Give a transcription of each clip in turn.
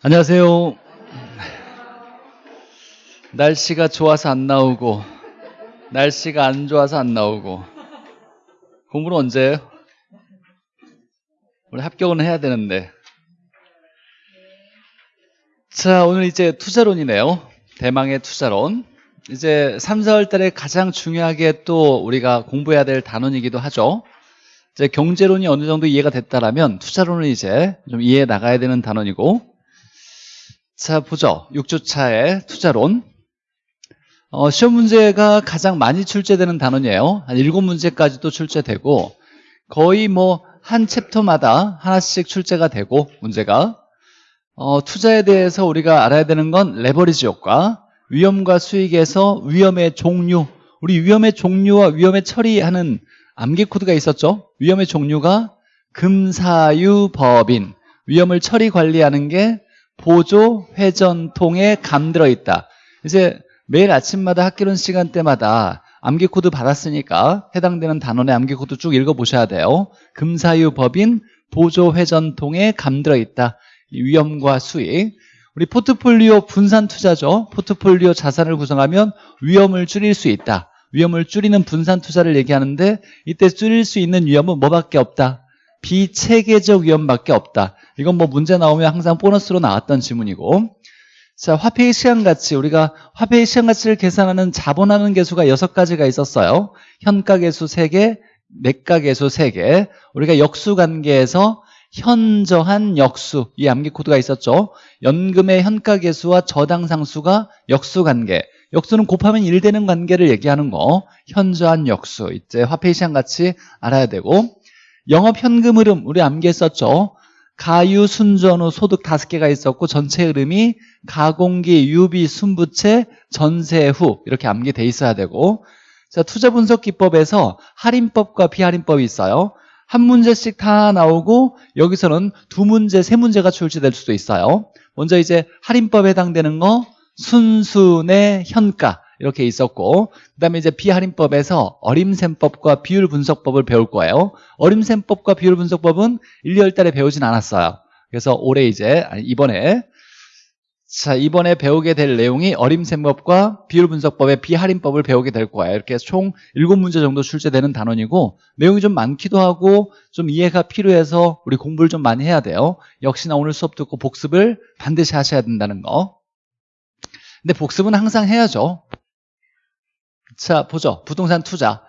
안녕하세요. 날씨가 좋아서 안 나오고, 날씨가 안 좋아서 안 나오고, 공부는 언제 해요? 우리 합격은 해야 되는데. 자, 오늘 이제 투자론이네요. 대망의 투자론. 이제 3, 4월 달에 가장 중요하게 또 우리가 공부해야 될 단원이기도 하죠. 이제 경제론이 어느 정도 이해가 됐다라면 투자론은 이제 좀 이해해 나가야 되는 단원이고. 자, 보죠. 6주차의 투자론. 어, 시험 문제가 가장 많이 출제되는 단원이에요. 한 7문제까지도 출제되고 거의 뭐 한 챕터마다 하나씩 출제가 되고 문제가 어, 투자에 대해서 우리가 알아야 되는 건 레버리지 효과, 위험과 수익에서 위험의 종류, 우리 위험의 종류와 위험의 처리하는 암기 코드가 있었죠. 위험의 종류가 금사유법인, 위험을 처리 관리하는 게 보조 회전통에 감들어 있다. 이제 매일 아침마다 학교론 시간대마다 암기 코드 받았으니까 해당되는 단원의 암기 코드 쭉 읽어보셔야 돼요. 금사유 법인 보조 회전통에 감들어 있다. 위험과 수익. 우리 포트폴리오 분산 투자죠. 포트폴리오 자산을 구성하면 위험을 줄일 수 있다. 위험을 줄이는 분산 투자를 얘기하는데 이때 줄일 수 있는 위험은 뭐밖에 없다. 비체계적 위험밖에 없다. 이건 뭐 문제 나오면 항상 보너스로 나왔던 지문이고 자, 화폐의 시간가치. 우리가 화폐의 시간가치를 계산하는 자본하는 개수가 여섯 가지가 있었어요. 현가계수 3개, 매가계수 3개. 우리가 역수관계에서 현저한 역수, 이 암기 코드가 있었죠. 연금의 현가계수와 저당상수가 역수관계. 역수는 곱하면 1 되는 관계를 얘기하는 거. 현저한 역수. 이제 화폐의 시간가치 알아야 되고 영업현금 흐름, 우리 암기했었죠. 가유, 순전 후, 소득 다섯 개가 있었고 전체 흐름이 가공기, 유비, 순부채, 전세 후 이렇게 암기돼 있어야 되고 자 투자 분석 기법에서 할인법과 비할인법이 있어요. 한 문제씩 다 나오고 여기서는 두 문제, 세 문제가 출제될 수도 있어요. 먼저 이제 할인법에 해당되는 거 순순의 현가 이렇게 있었고 그 다음에 이제 비할인법에서 어림셈법과 비율 분석법을 배울 거예요. 어림셈법과 비율 분석법은 1, 2월 달에 배우진 않았어요. 그래서 올해 이제 이번에 자 이번에 배우게 될 내용이 어림셈법과 비율 분석법의 비할인법을 배우게 될 거예요. 이렇게 총 7문제 정도 출제되는 단원이고 내용이 좀 많기도 하고 좀 이해가 필요해서 우리 공부를 좀 많이 해야 돼요. 역시나 오늘 수업 듣고 복습을 반드시 하셔야 된다는 거. 근데 복습은 항상 해야죠 자, 보죠. 부동산 투자.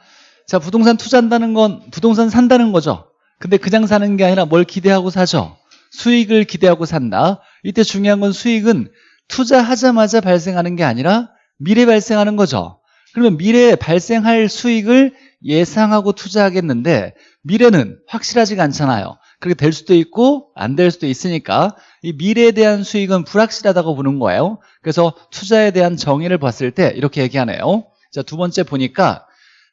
자, 부동산 투자한다는 건 부동산 산다는 거죠. 근데 그냥 사는 게 아니라 뭘 기대하고 사죠? 수익을 기대하고 산다. 이때 중요한 건 수익은 투자하자마자 발생하는 게 아니라 미래 발생하는 거죠. 그러면 미래에 발생할 수익을 예상하고 투자하겠는데 미래는 확실하지가 않잖아요. 그렇게 될 수도 있고 안 될 수도 있으니까 이 미래에 대한 수익은 불확실하다고 보는 거예요. 그래서 투자에 대한 정의를 봤을 때 이렇게 얘기하네요. 자, 두 번째 보니까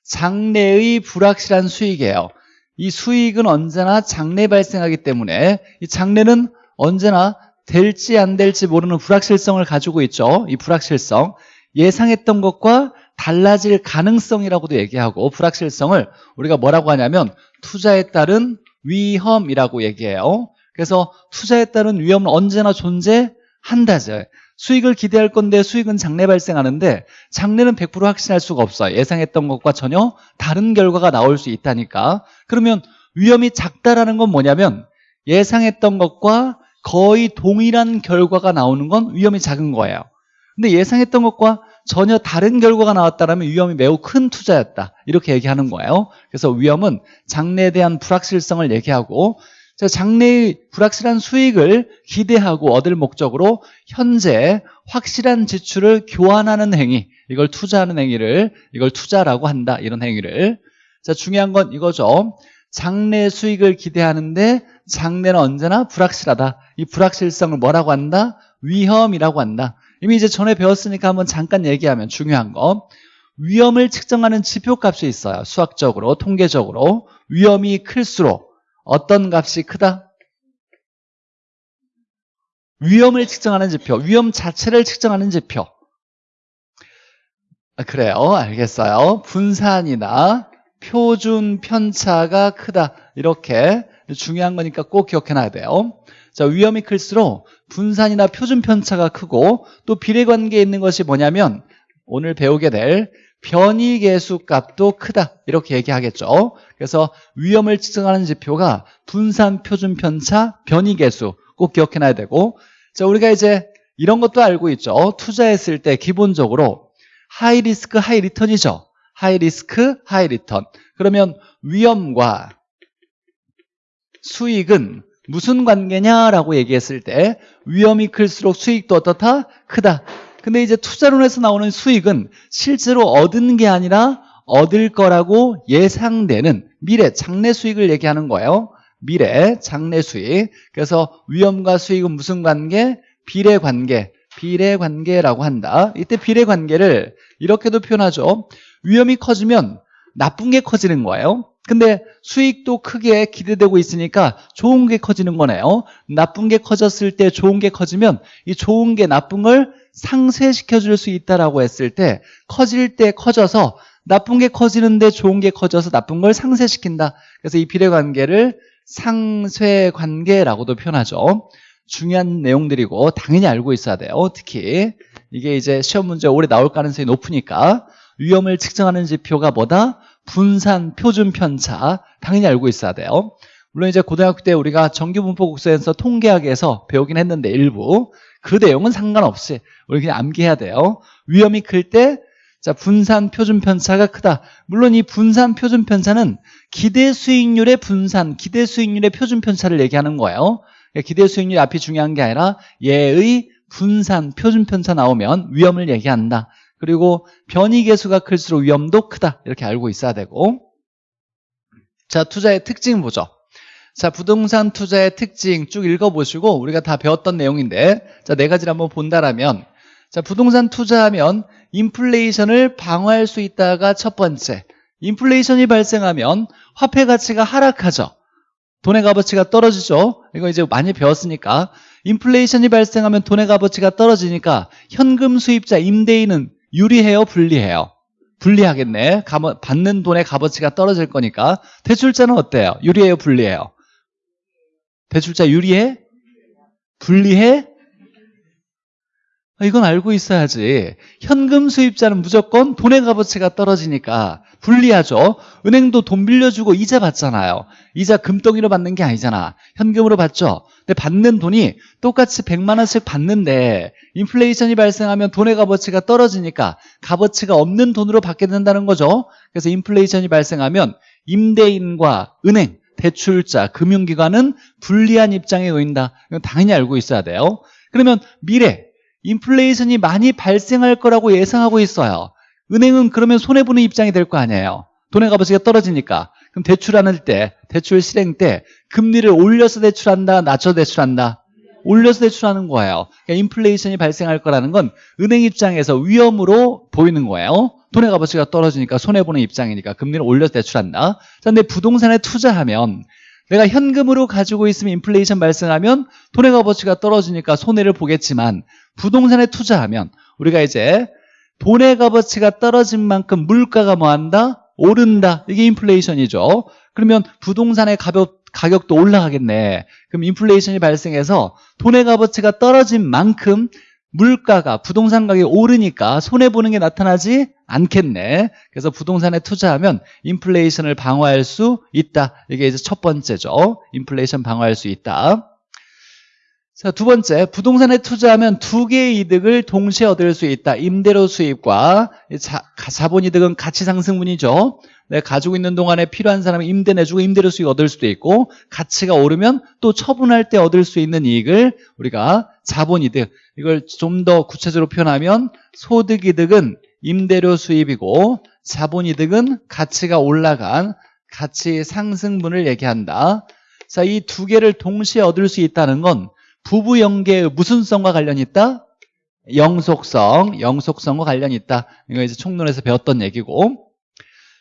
장래의 불확실한 수익이에요. 이 수익은 언제나 장래 발생하기 때문에 이 장래는 언제나 될지 안 될지 모르는 불확실성을 가지고 있죠. 이 불확실성. 예상했던 것과 달라질 가능성이라고도 얘기하고 불확실성을 우리가 뭐라고 하냐면 투자에 따른 위험이라고 얘기해요. 그래서 투자에 따른 위험은 언제나 존재한다죠. 수익을 기대할 건데 수익은 장래 발생하는데 장래는 100% 확신할 수가 없어요 예상했던 것과 전혀 다른 결과가 나올 수 있다니까. 그러면 위험이 작다라는 건 뭐냐면 예상했던 것과 거의 동일한 결과가 나오는 건 위험이 작은 거예요. 근데 예상했던 것과 전혀 다른 결과가 나왔다면 위험이 매우 큰 투자였다. 이렇게 얘기하는 거예요. 그래서 위험은 장래에 대한 불확실성을 얘기하고 장래의 불확실한 수익을 기대하고 얻을 목적으로 현재 확실한 지출을 교환하는 행위 이걸 투자하는 행위를 이걸 투자라고 한다 이런 행위를. 자 중요한 건 이거죠. 장래 수익을 기대하는데 장래는 언제나 불확실하다. 이 불확실성을 뭐라고 한다? 위험이라고 한다. 이미 이제 전에 배웠으니까 한번 잠깐 얘기하면 중요한 거. 위험을 측정하는 지표값이 있어요. 수학적으로 통계적으로. 위험이 클수록 어떤 값이 크다? 위험을 측정하는 지표, 위험 자체를 측정하는 지표. 아, 그래요. 알겠어요. 분산이나 표준 편차가 크다. 이렇게 중요한 거니까 꼭 기억해놔야 돼요. 자, 위험이 클수록 분산이나 표준 편차가 크고 또 비례관계에 있는 것이 뭐냐면 오늘 배우게 될 변이 계수 값도 크다. 이렇게 얘기하겠죠. 그래서 위험을 측정하는 지표가 분산, 표준 편차, 변이 계수 꼭 기억해놔야 되고 자 우리가 이제 이런 것도 알고 있죠. 투자했을 때 기본적으로 high risk high return이죠. high risk high return. 그러면 위험과 수익은 무슨 관계냐라고 얘기했을 때 위험이 클수록 수익도 어떻다? 크다. 근데 이제 투자론에서 나오는 수익은 실제로 얻은 게 아니라 얻을 거라고 예상되는 미래 장래 수익을 얘기하는 거예요. 미래 장래 수익. 그래서 위험과 수익은 무슨 관계? 비례 관계. 비례 관계라고 한다. 이때 비례 관계를 이렇게도 표현하죠. 위험이 커지면 나쁜 게 커지는 거예요. 근데 수익도 크게 기대되고 있으니까 좋은 게 커지는 거네요. 나쁜 게 커졌을 때 좋은 게 커지면 이 좋은 게 나쁜 걸 상쇄시켜 줄 수 있다라고 했을 때 커질 때 커져서 나쁜 게 커지는데 좋은 게 커져서 나쁜 걸 상쇄시킨다. 그래서 이 비례 관계를 상쇄 관계라고도 표현하죠. 중요한 내용들이고 당연히 알고 있어야 돼요. 특히 이게 이제 시험 문제 오래 나올 가능성이 높으니까 위험을 측정하는 지표가 뭐다? 분산, 표준 편차 당연히 알고 있어야 돼요. 물론 이제 고등학교 때 우리가 정규분포국수에서 통계학에서 배우긴 했는데 일부 그 내용은 상관없이 우리 그냥 암기해야 돼요. 위험이 클 때 자, 분산 표준 편차가 크다. 물론 이 분산 표준 편차는 기대 수익률의 분산, 기대 수익률의 표준 편차를 얘기하는 거예요. 그러니까 기대 수익률 앞이 중요한 게 아니라 얘의 분산 표준 편차 나오면 위험을 얘기한다. 그리고 변이 계수가 클수록 위험도 크다. 이렇게 알고 있어야 되고. 자 투자의 특징 보죠. 자 부동산 투자의 특징 쭉 읽어보시고 우리가 다 배웠던 내용인데 자네 가지를 한번 본다라면 자 부동산 투자하면 인플레이션을 방어할 수 있다가 첫 번째 인플레이션이 발생하면 화폐 가치가 하락하죠. 돈의 값어치가 떨어지죠. 이거 이제 많이 배웠으니까. 인플레이션이 발생하면 돈의 값어치가 떨어지니까 현금 수입자 임대인은 유리해요? 불리해요? 불리하겠네. 받는 돈의 값어치가 떨어질 거니까. 대출자는 어때요? 유리해요? 불리해요? 대출자 유리해? 불리해? 이건 알고 있어야지. 현금 수입자는 무조건 돈의 값어치가 떨어지니까 불리하죠. 은행도 돈 빌려주고 이자 받잖아요. 이자 금덩이로 받는 게 아니잖아. 현금으로 받죠. 근데 받는 돈이 똑같이 100만 원씩 받는데 인플레이션이 발생하면 돈의 값어치가 떨어지니까 값어치가 없는 돈으로 받게 된다는 거죠. 그래서 인플레이션이 발생하면 임대인과 은행, 대출자, 금융기관은 불리한 입장에 놓인다. 이건 당연히 알고 있어야 돼요. 그러면 미래 인플레이션이 많이 발생할 거라고 예상하고 있어요. 은행은 그러면 손해보는 입장이 될 거 아니에요. 돈의 값어치가 떨어지니까. 그럼 대출하는 때, 대출 실행 때 금리를 올려서 대출한다, 낮춰 대출한다? 올려서 대출하는 거예요. 그러니까 인플레이션이 발생할 거라는 건 은행 입장에서 위험으로 보이는 거예요. 돈의 값어치가 떨어지니까 손해보는 입장이니까 금리를 올려서 대출한다. 자, 근데 부동산에 투자하면 내가 현금으로 가지고 있으면 인플레이션 발생하면 돈의 값어치가 떨어지니까 손해를 보겠지만 부동산에 투자하면 우리가 이제 돈의 값어치가 떨어진 만큼 물가가 뭐한다? 오른다. 이게 인플레이션이죠. 그러면 부동산의 가격, 가격도 올라가겠네. 그럼 인플레이션이 발생해서 돈의 값어치가 떨어진 만큼 물가가 부동산 가격이 오르니까 손해보는 게 나타나지 않겠네. 그래서 부동산에 투자하면 인플레이션을 방어할 수 있다. 이게 이제 첫 번째죠. 인플레이션 방어할 수 있다. 자, 두 번째, 부동산에 투자하면 두 개의 이득을 동시에 얻을 수 있다. 임대료 수입과 자, 자본 이득은 가치 상승분이죠. 내가 가지고 있는 동안에 필요한 사람이 임대 내주고 임대료 수익 얻을 수도 있고 가치가 오르면 또 처분할 때 얻을 수 있는 이익을 우리가 자본 이득 이걸 좀 더 구체적으로 표현하면 소득 이득은 임대료 수입이고 자본 이득은 가치가 올라간 가치 상승분을 얘기한다. 자, 이 두 개를 동시에 얻을 수 있다는 건 부부 연계의 무슨 성과 관련이 있다? 영속성, 영속성과 관련이 있다. 이거 이제 총론에서 배웠던 얘기고.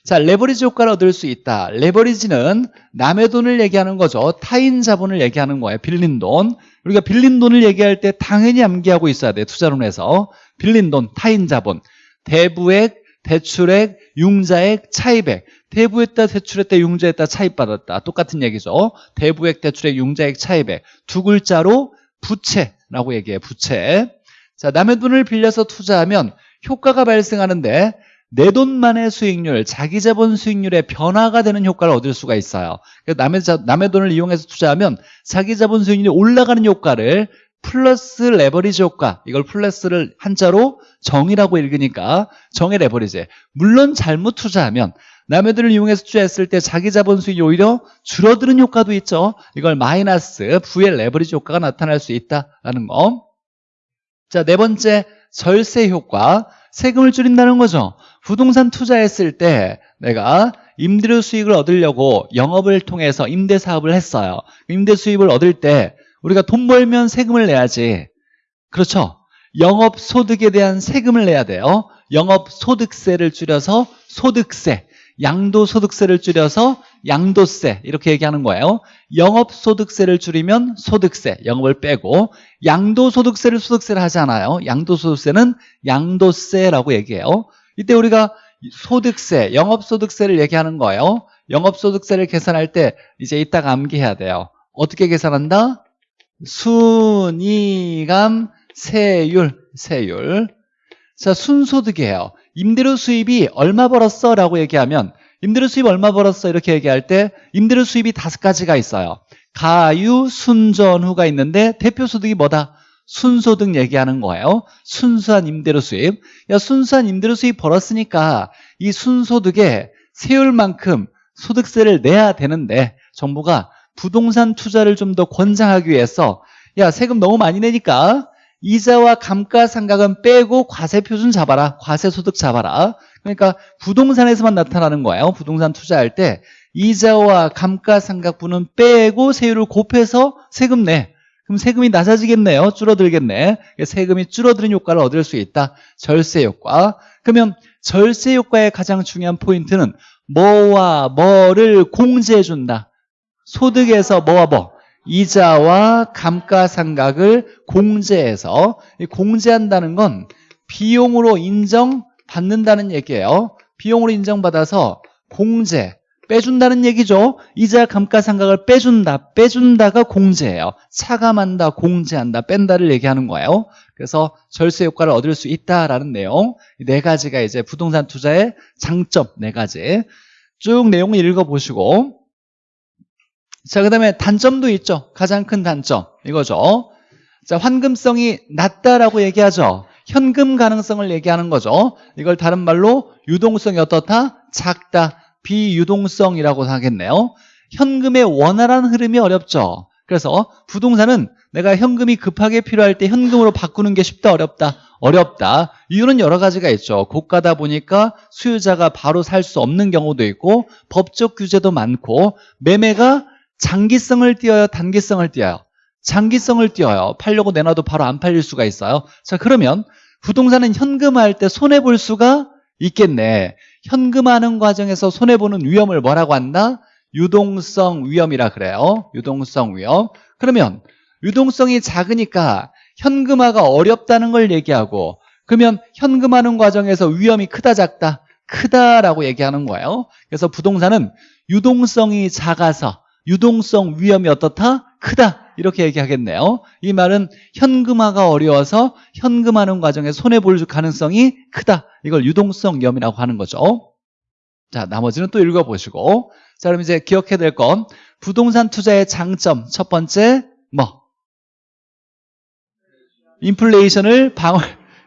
자, 레버리지 효과를 얻을 수 있다. 레버리지는 남의 돈을 얘기하는 거죠. 타인 자본을 얘기하는 거예요. 빌린 돈. 우리가 빌린 돈을 얘기할 때 당연히 암기하고 있어야 돼요. 투자론에서. 빌린 돈, 타인 자본. 대부액, 대출액, 융자액, 차입액. 대부했다, 대출했다, 융자했다, 차입받았다. 똑같은 얘기죠. 대부액, 대출액, 융자액, 차입액. 두 글자로 부채라고 얘기해 부채 자 남의 돈을 빌려서 투자하면 효과가 발생하는데 내 돈만의 수익률, 자기 자본 수익률의 변화가 되는 효과를 얻을 수가 있어요. 남의, 자, 남의 돈을 이용해서 투자하면 자기 자본 수익률이 올라가는 효과를 플러스 레버리지 효과, 이걸 플러스를 한자로 정이라고 읽으니까 정의 레버리지. 물론 잘못 투자하면 남의 돈을 이용해서 투자했을 때 자기 자본 수익이 오히려 줄어드는 효과도 있죠. 이걸 마이너스 부의 레버리지 효과가 나타날 수 있다라는 거. 자, 네 번째 절세 효과. 세금을 줄인다는 거죠. 부동산 투자했을 때 내가 임대료 수익을 얻으려고 영업을 통해서 임대 사업을 했어요. 임대 수입을 얻을 때 우리가 돈 벌면 세금을 내야지. 그렇죠? 영업 소득에 대한 세금을 내야 돼요. 영업 소득세를 줄여서 소득세. 양도 소득세를 줄여서 양도세 이렇게 얘기하는 거예요 영업 소득세를 줄이면 소득세 영업을 빼고 양도 소득세를 소득세를 하지 않아요 양도 소득세는 양도세라고 얘기해요 이때 우리가 소득세 영업소득세를 얘기하는 거예요 영업소득세를 계산할 때 이제 이따가 암기해야 돼요 어떻게 계산한다? 순이감 세율 세율 자 순소득이에요 임대료 수입이 얼마 벌었어? 라고 얘기하면 임대료 수입 얼마 벌었어? 이렇게 얘기할 때 임대료 수입이 다섯 가지가 있어요 가유, 순전후가 있는데 대표 소득이 뭐다? 순소득 얘기하는 거예요 순수한 임대료 수입 야 순수한 임대료 수입 벌었으니까 이 순소득에 세율만큼 소득세를 내야 되는데 정부가 부동산 투자를 좀 더 권장하기 위해서 야 세금 너무 많이 내니까 이자와 감가상각은 빼고 과세표준 잡아라. 과세소득 잡아라. 그러니까 부동산에서만 나타나는 거예요. 부동산 투자할 때 이자와 감가상각분은 빼고 세율을 곱해서 세금 내. 그럼 세금이 낮아지겠네요. 줄어들겠네. 세금이 줄어드는 효과를 얻을 수 있다. 절세 효과. 그러면 절세 효과의 가장 중요한 포인트는 뭐와 뭐를 공제해 준다. 소득에서 뭐와 뭐? 이자와 감가상각을 공제해서 공제한다는 건 비용으로 인정받는다는 얘기예요 비용으로 인정받아서 공제 빼준다는 얘기죠 이자 감가상각을 빼준다 빼준다가 공제예요 차감한다 공제한다 뺀다를 얘기하는 거예요 그래서 절세 효과를 얻을 수 있다라는 내용 네 가지가 이제 부동산 투자의 장점 네 가지 쭉 내용을 읽어보시고 자, 그 다음에 단점도 있죠. 가장 큰 단점. 이거죠. 자, 환금성이 낮다라고 얘기하죠. 현금 가능성을 얘기하는 거죠. 이걸 다른 말로 유동성이 어떻다? 작다. 비유동성이라고 하겠네요. 현금의 원활한 흐름이 어렵죠. 그래서 부동산은 내가 현금이 급하게 필요할 때 현금으로 바꾸는 게 쉽다 어렵다 어렵다 이유는 여러 가지가 있죠 고가다 보니까 수요자가 바로 살 수 없는 경우도 있고 법적 규제도 많고 매매가 장기성을 띄어요? 단기성을 띄어요? 장기성을 띄어요. 팔려고 내놔도 바로 안 팔릴 수가 있어요. 자, 그러면 부동산은 현금화할 때 손해볼 수가 있겠네. 현금화하는 과정에서 손해보는 위험을 뭐라고 한다? 유동성 위험이라 그래요. 유동성 위험. 그러면 유동성이 작으니까 현금화가 어렵다는 걸 얘기하고 그러면 현금화하는 과정에서 위험이 크다 작다? 크다라고 얘기하는 거예요. 그래서 부동산은 유동성이 작아서 유동성 위험이 어떻다? 크다. 이렇게 얘기하겠네요. 이 말은 현금화가 어려워서 현금하는 과정에 손해볼 가능성이 크다. 이걸 유동성 위험이라고 하는 거죠. 자 나머지는 또 읽어보시고. 자 그럼 이제 기억해야 될 건 부동산 투자의 장점. 첫 번째 뭐? 인플레이션을 방어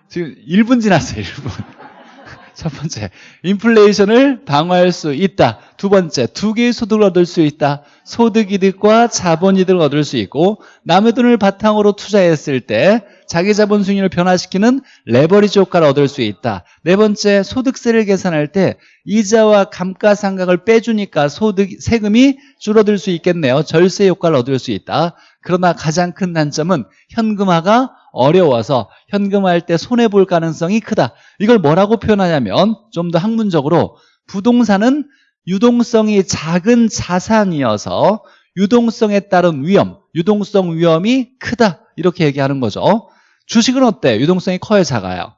지금 1분 지났어요 1분. 첫 번째, 인플레이션을 방어할 수 있다. 두 번째, 두 개의 소득을 얻을 수 있다. 소득이득과 자본이득을 얻을 수 있고 남의 돈을 바탕으로 투자했을 때 자기 자본 수익률을 변화시키는 레버리지 효과를 얻을 수 있다. 네 번째, 소득세를 계산할 때 이자와 감가상각을 빼주니까 소득 세금이 줄어들 수 있겠네요. 절세 효과를 얻을 수 있다. 그러나 가장 큰 단점은 현금화가 어려워서 현금화할 때 손해 볼 가능성이 크다. 이걸 뭐라고 표현하냐면 좀 더 학문적으로 부동산은 유동성이 작은 자산이어서 유동성에 따른 위험, 유동성 위험이 크다. 이렇게 얘기하는 거죠. 주식은 어때? 유동성이 커요, 작아요?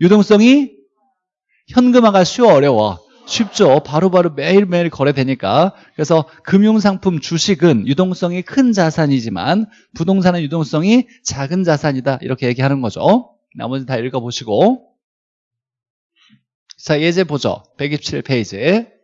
유동성이 현금화가 쉬워, 어려워? 쉽죠. 바로 바로 매일매일 거래되니까. 그래서 금융상품 주식은 유동성이 큰 자산이지만 부동산은 유동성이 작은 자산이다. 이렇게 얘기하는 거죠. 나머지 다 읽어보시고. 자, 예제 보죠. 127페이지.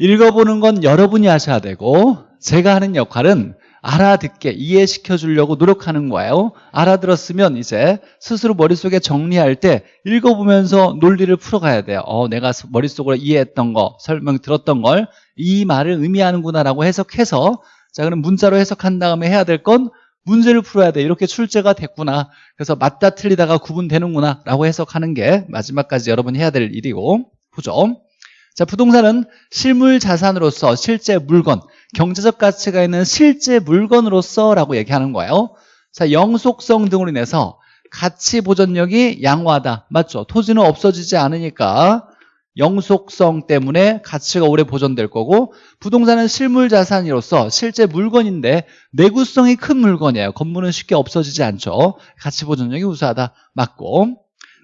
읽어보는 건 여러분이 하셔야 되고 제가 하는 역할은 알아듣게 이해시켜 주려고 노력하는 거예요. 알아들었으면 이제 스스로 머릿속에 정리할 때 읽어보면서 논리를 풀어가야 돼요. 어, 내가 머릿속으로 이해했던 거, 설명 들었던 걸 이 말을 의미하는구나 라고 해석해서 자, 그럼 문자로 해석한 다음에 해야 될 건 문제를 풀어야 돼. 이렇게 출제가 됐구나. 그래서 맞다 틀리다가 구분되는구나 라고 해석하는 게 마지막까지 여러분이 해야 될 일이고 보죠. 자, 부동산은 실물 자산으로서 실제 물건, 경제적 가치가 있는 실제 물건으로서라고 얘기하는 거예요. 자, 영속성 등으로 인해서 가치 보존력이 양호하다. 맞죠? 토지는 없어지지 않으니까 영속성 때문에 가치가 오래 보존될 거고 부동산은 실물 자산으로서 실제 물건인데 내구성이 큰 물건이에요. 건물은 쉽게 없어지지 않죠. 가치 보존력이 우수하다. 맞고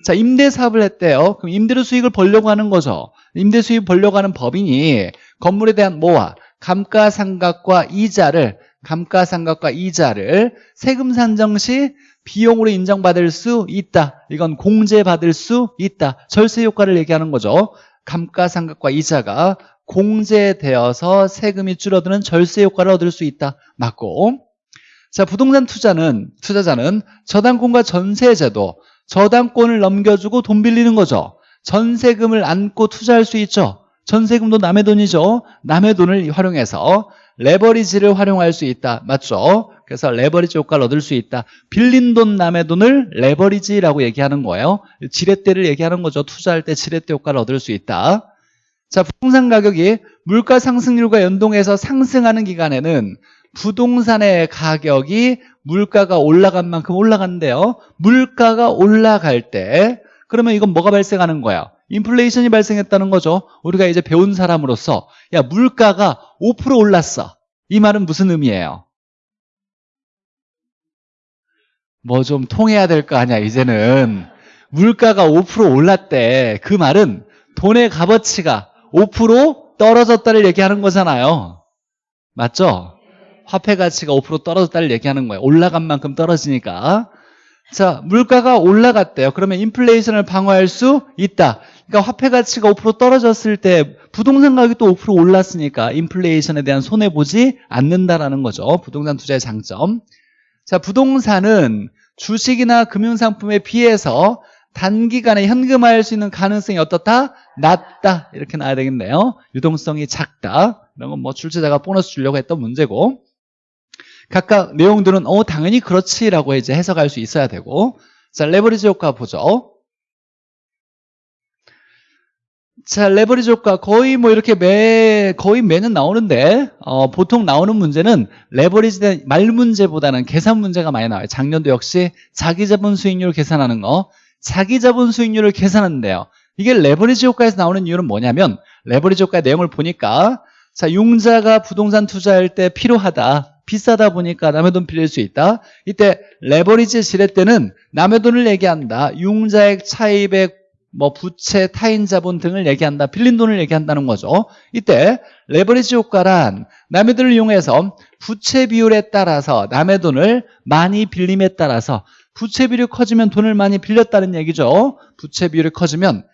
자 임대 사업을 했대요. 그럼 임대료 수익을 벌려고 하는 거죠. 임대 수익 벌려고 하는 법인이 건물에 대한 뭐와 감가상각과 이자를 감가상각과 이자를 세금 산정 시 비용으로 인정받을 수 있다. 이건 공제받을 수 있다. 절세 효과를 얘기하는 거죠. 감가상각과 이자가 공제되어서 세금이 줄어드는 절세 효과를 얻을 수 있다. 맞고. 자, 부동산 투자는 투자자는 저당권과 전세 제도, 저당권을 넘겨주고 돈 빌리는 거죠. 전세금을 안고 투자할 수 있죠. 전세금도 남의 돈이죠. 남의 돈을 활용해서 레버리지를 활용할 수 있다. 맞죠? 그래서 레버리지 효과를 얻을 수 있다. 빌린 돈 남의 돈을 레버리지라고 얘기하는 거예요. 지렛대를 얘기하는 거죠. 투자할 때 지렛대 효과를 얻을 수 있다. 자, 부동산 가격이 물가 상승률과 연동해서 상승하는 기간에는 부동산의 가격이 물가가 올라간 만큼 올라간대요. 물가가 올라갈 때 그러면 이건 뭐가 발생하는 거야? 인플레이션이 발생했다는 거죠. 우리가 이제 배운 사람으로서 야 물가가 5% 올랐어. 이 말은 무슨 의미예요? 뭐 좀 통해야 될 거 아니야 이제는 물가가 5% 올랐대. 그 말은 돈의 값어치가 5% 떨어졌다를 얘기하는 거잖아요. 맞죠? 화폐 가치가 5% 떨어졌다를 얘기하는 거예요. 올라간 만큼 떨어지니까. 자, 물가가 올라갔대요. 그러면 인플레이션을 방어할 수 있다. 그러니까 화폐 가치가 5% 떨어졌을 때 부동산 가격이 또 5% 올랐으니까 인플레이션에 대한 손해 보지 않는다라는 거죠. 부동산 투자의 장점. 자, 부동산은 주식이나 금융상품에 비해서 단기간에 현금화할 수 있는 가능성이 어떻다? 낮다. 이렇게 나와야 되겠네요. 유동성이 작다. 이런 건 뭐 출제자가 보너스 주려고 했던 문제고. 각각 내용들은 어 당연히 그렇지라고 이제 해석할 수 있어야 되고. 자 레버리지 효과 보죠. 자 레버리지 효과 거의 뭐 이렇게 매 거의 매년 나오는데 어, 보통 나오는 문제는 레버리지 된말 문제보다는 계산 문제가 많이 나와요. 작년도 역시 자기자본 수익률 계산하는 거. 자기자본 수익률을 계산하는데요. 이게 레버리지 효과에서 나오는 이유는 뭐냐면 레버리지 효과의 내용을 보니까 자 융자가 부동산 투자할 때 필요하다 비싸다 보니까 남의 돈 빌릴 수 있다. 이때 레버리지 지렛대는 남의 돈을 얘기한다. 융자액, 차입액, 뭐 부채, 타인 자본 등을 얘기한다. 빌린 돈을 얘기한다는 거죠. 이때 레버리지 효과란 남의 돈을 이용해서 부채 비율에 따라서 남의 돈을 많이 빌림에 따라서 부채 비율이 커지면 돈을 많이 빌렸다는 얘기죠. 부채 비율이 커지면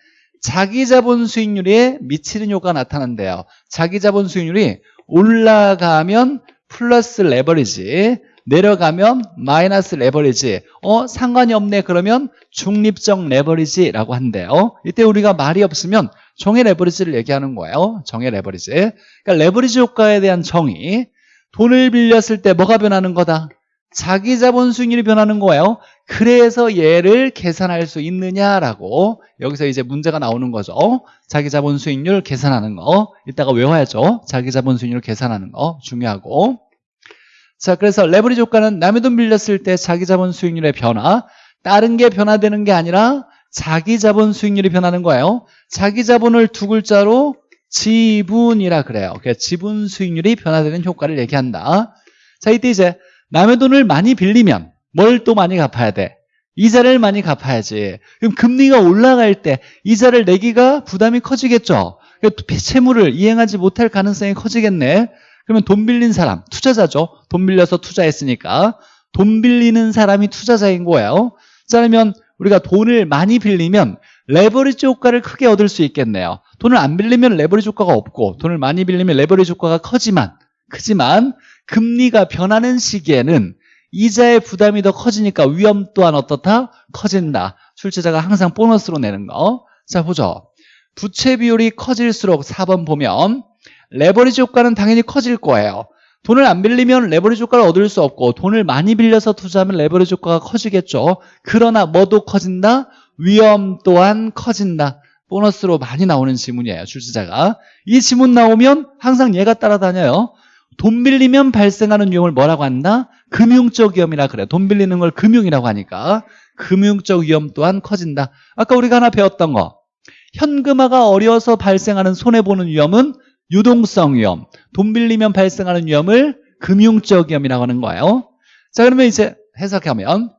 자기 자본 수익률에 미치는 효과가 나타난대요. 자기 자본 수익률이 올라가면 플러스 레버리지 내려가면 마이너스 레버리지. 어 상관이 없네. 그러면 중립적 레버리지라고 한대요. 이때 우리가 말이 없으면 정의 레버리지를 얘기하는 거예요. 정의 레버리지. 그러니까 레버리지 효과에 대한 정의. 돈을 빌렸을 때 뭐가 변하는 거다? 자기 자본 수익률이 변하는 거예요. 그래서 얘를 계산할 수 있느냐라고 여기서 이제 문제가 나오는 거죠. 자기 자본 수익률 계산하는 거. 이따가 외워야죠. 자기 자본 수익률 계산하는 거. 중요하고 자, 그래서 레버리지 효과는 남의 돈 빌렸을 때 자기 자본 수익률의 변화, 다른 게 변화되는 게 아니라 자기 자본 수익률이 변하는 거예요. 자기 자본을 두 글자로 지분이라 그래요. 그래서 지분 수익률이 변화되는 효과를 얘기한다. 자, 이때 이제 남의 돈을 많이 빌리면 뭘 또 많이 갚아야 돼? 이자를 많이 갚아야지. 그럼 금리가 올라갈 때 이자를 내기가 부담이 커지겠죠. 그러니까 채무를 이행하지 못할 가능성이 커지겠네. 그러면 돈 빌린 사람, 투자자죠. 돈 빌려서 투자했으니까. 돈 빌리는 사람이 투자자인 거예요. 자, 그러면 우리가 돈을 많이 빌리면 레버리지 효과를 크게 얻을 수 있겠네요. 돈을 안 빌리면 레버리지 효과가 없고 돈을 많이 빌리면 레버리지 효과가 커지만 크지만 금리가 변하는 시기에는 이자의 부담이 더 커지니까 위험 또한 어떻다? 커진다. 출제자가 항상 보너스로 내는 거. 자, 보죠. 부채 비율이 커질수록 4번 보면 레버리지 효과는 당연히 커질 거예요. 돈을 안 빌리면 레버리지 효과를 얻을 수 없고 돈을 많이 빌려서 투자하면 레버리지 효과가 커지겠죠. 그러나 뭐도 커진다? 위험 또한 커진다. 보너스로 많이 나오는 지문이에요. 출제자가. 이 지문 나오면 항상 얘가 따라다녀요. 돈 빌리면 발생하는 위험을 뭐라고 한다? 금융적 위험이라 그래. 돈 빌리는 걸 금융이라고 하니까 금융적 위험 또한 커진다. 아까 우리가 하나 배웠던 거. 현금화가 어려서 발생하는 손해보는 위험은 유동성 위험. 돈 빌리면 발생하는 위험을 금융적 위험이라고 하는 거예요. 자, 그러면 이제 해석하면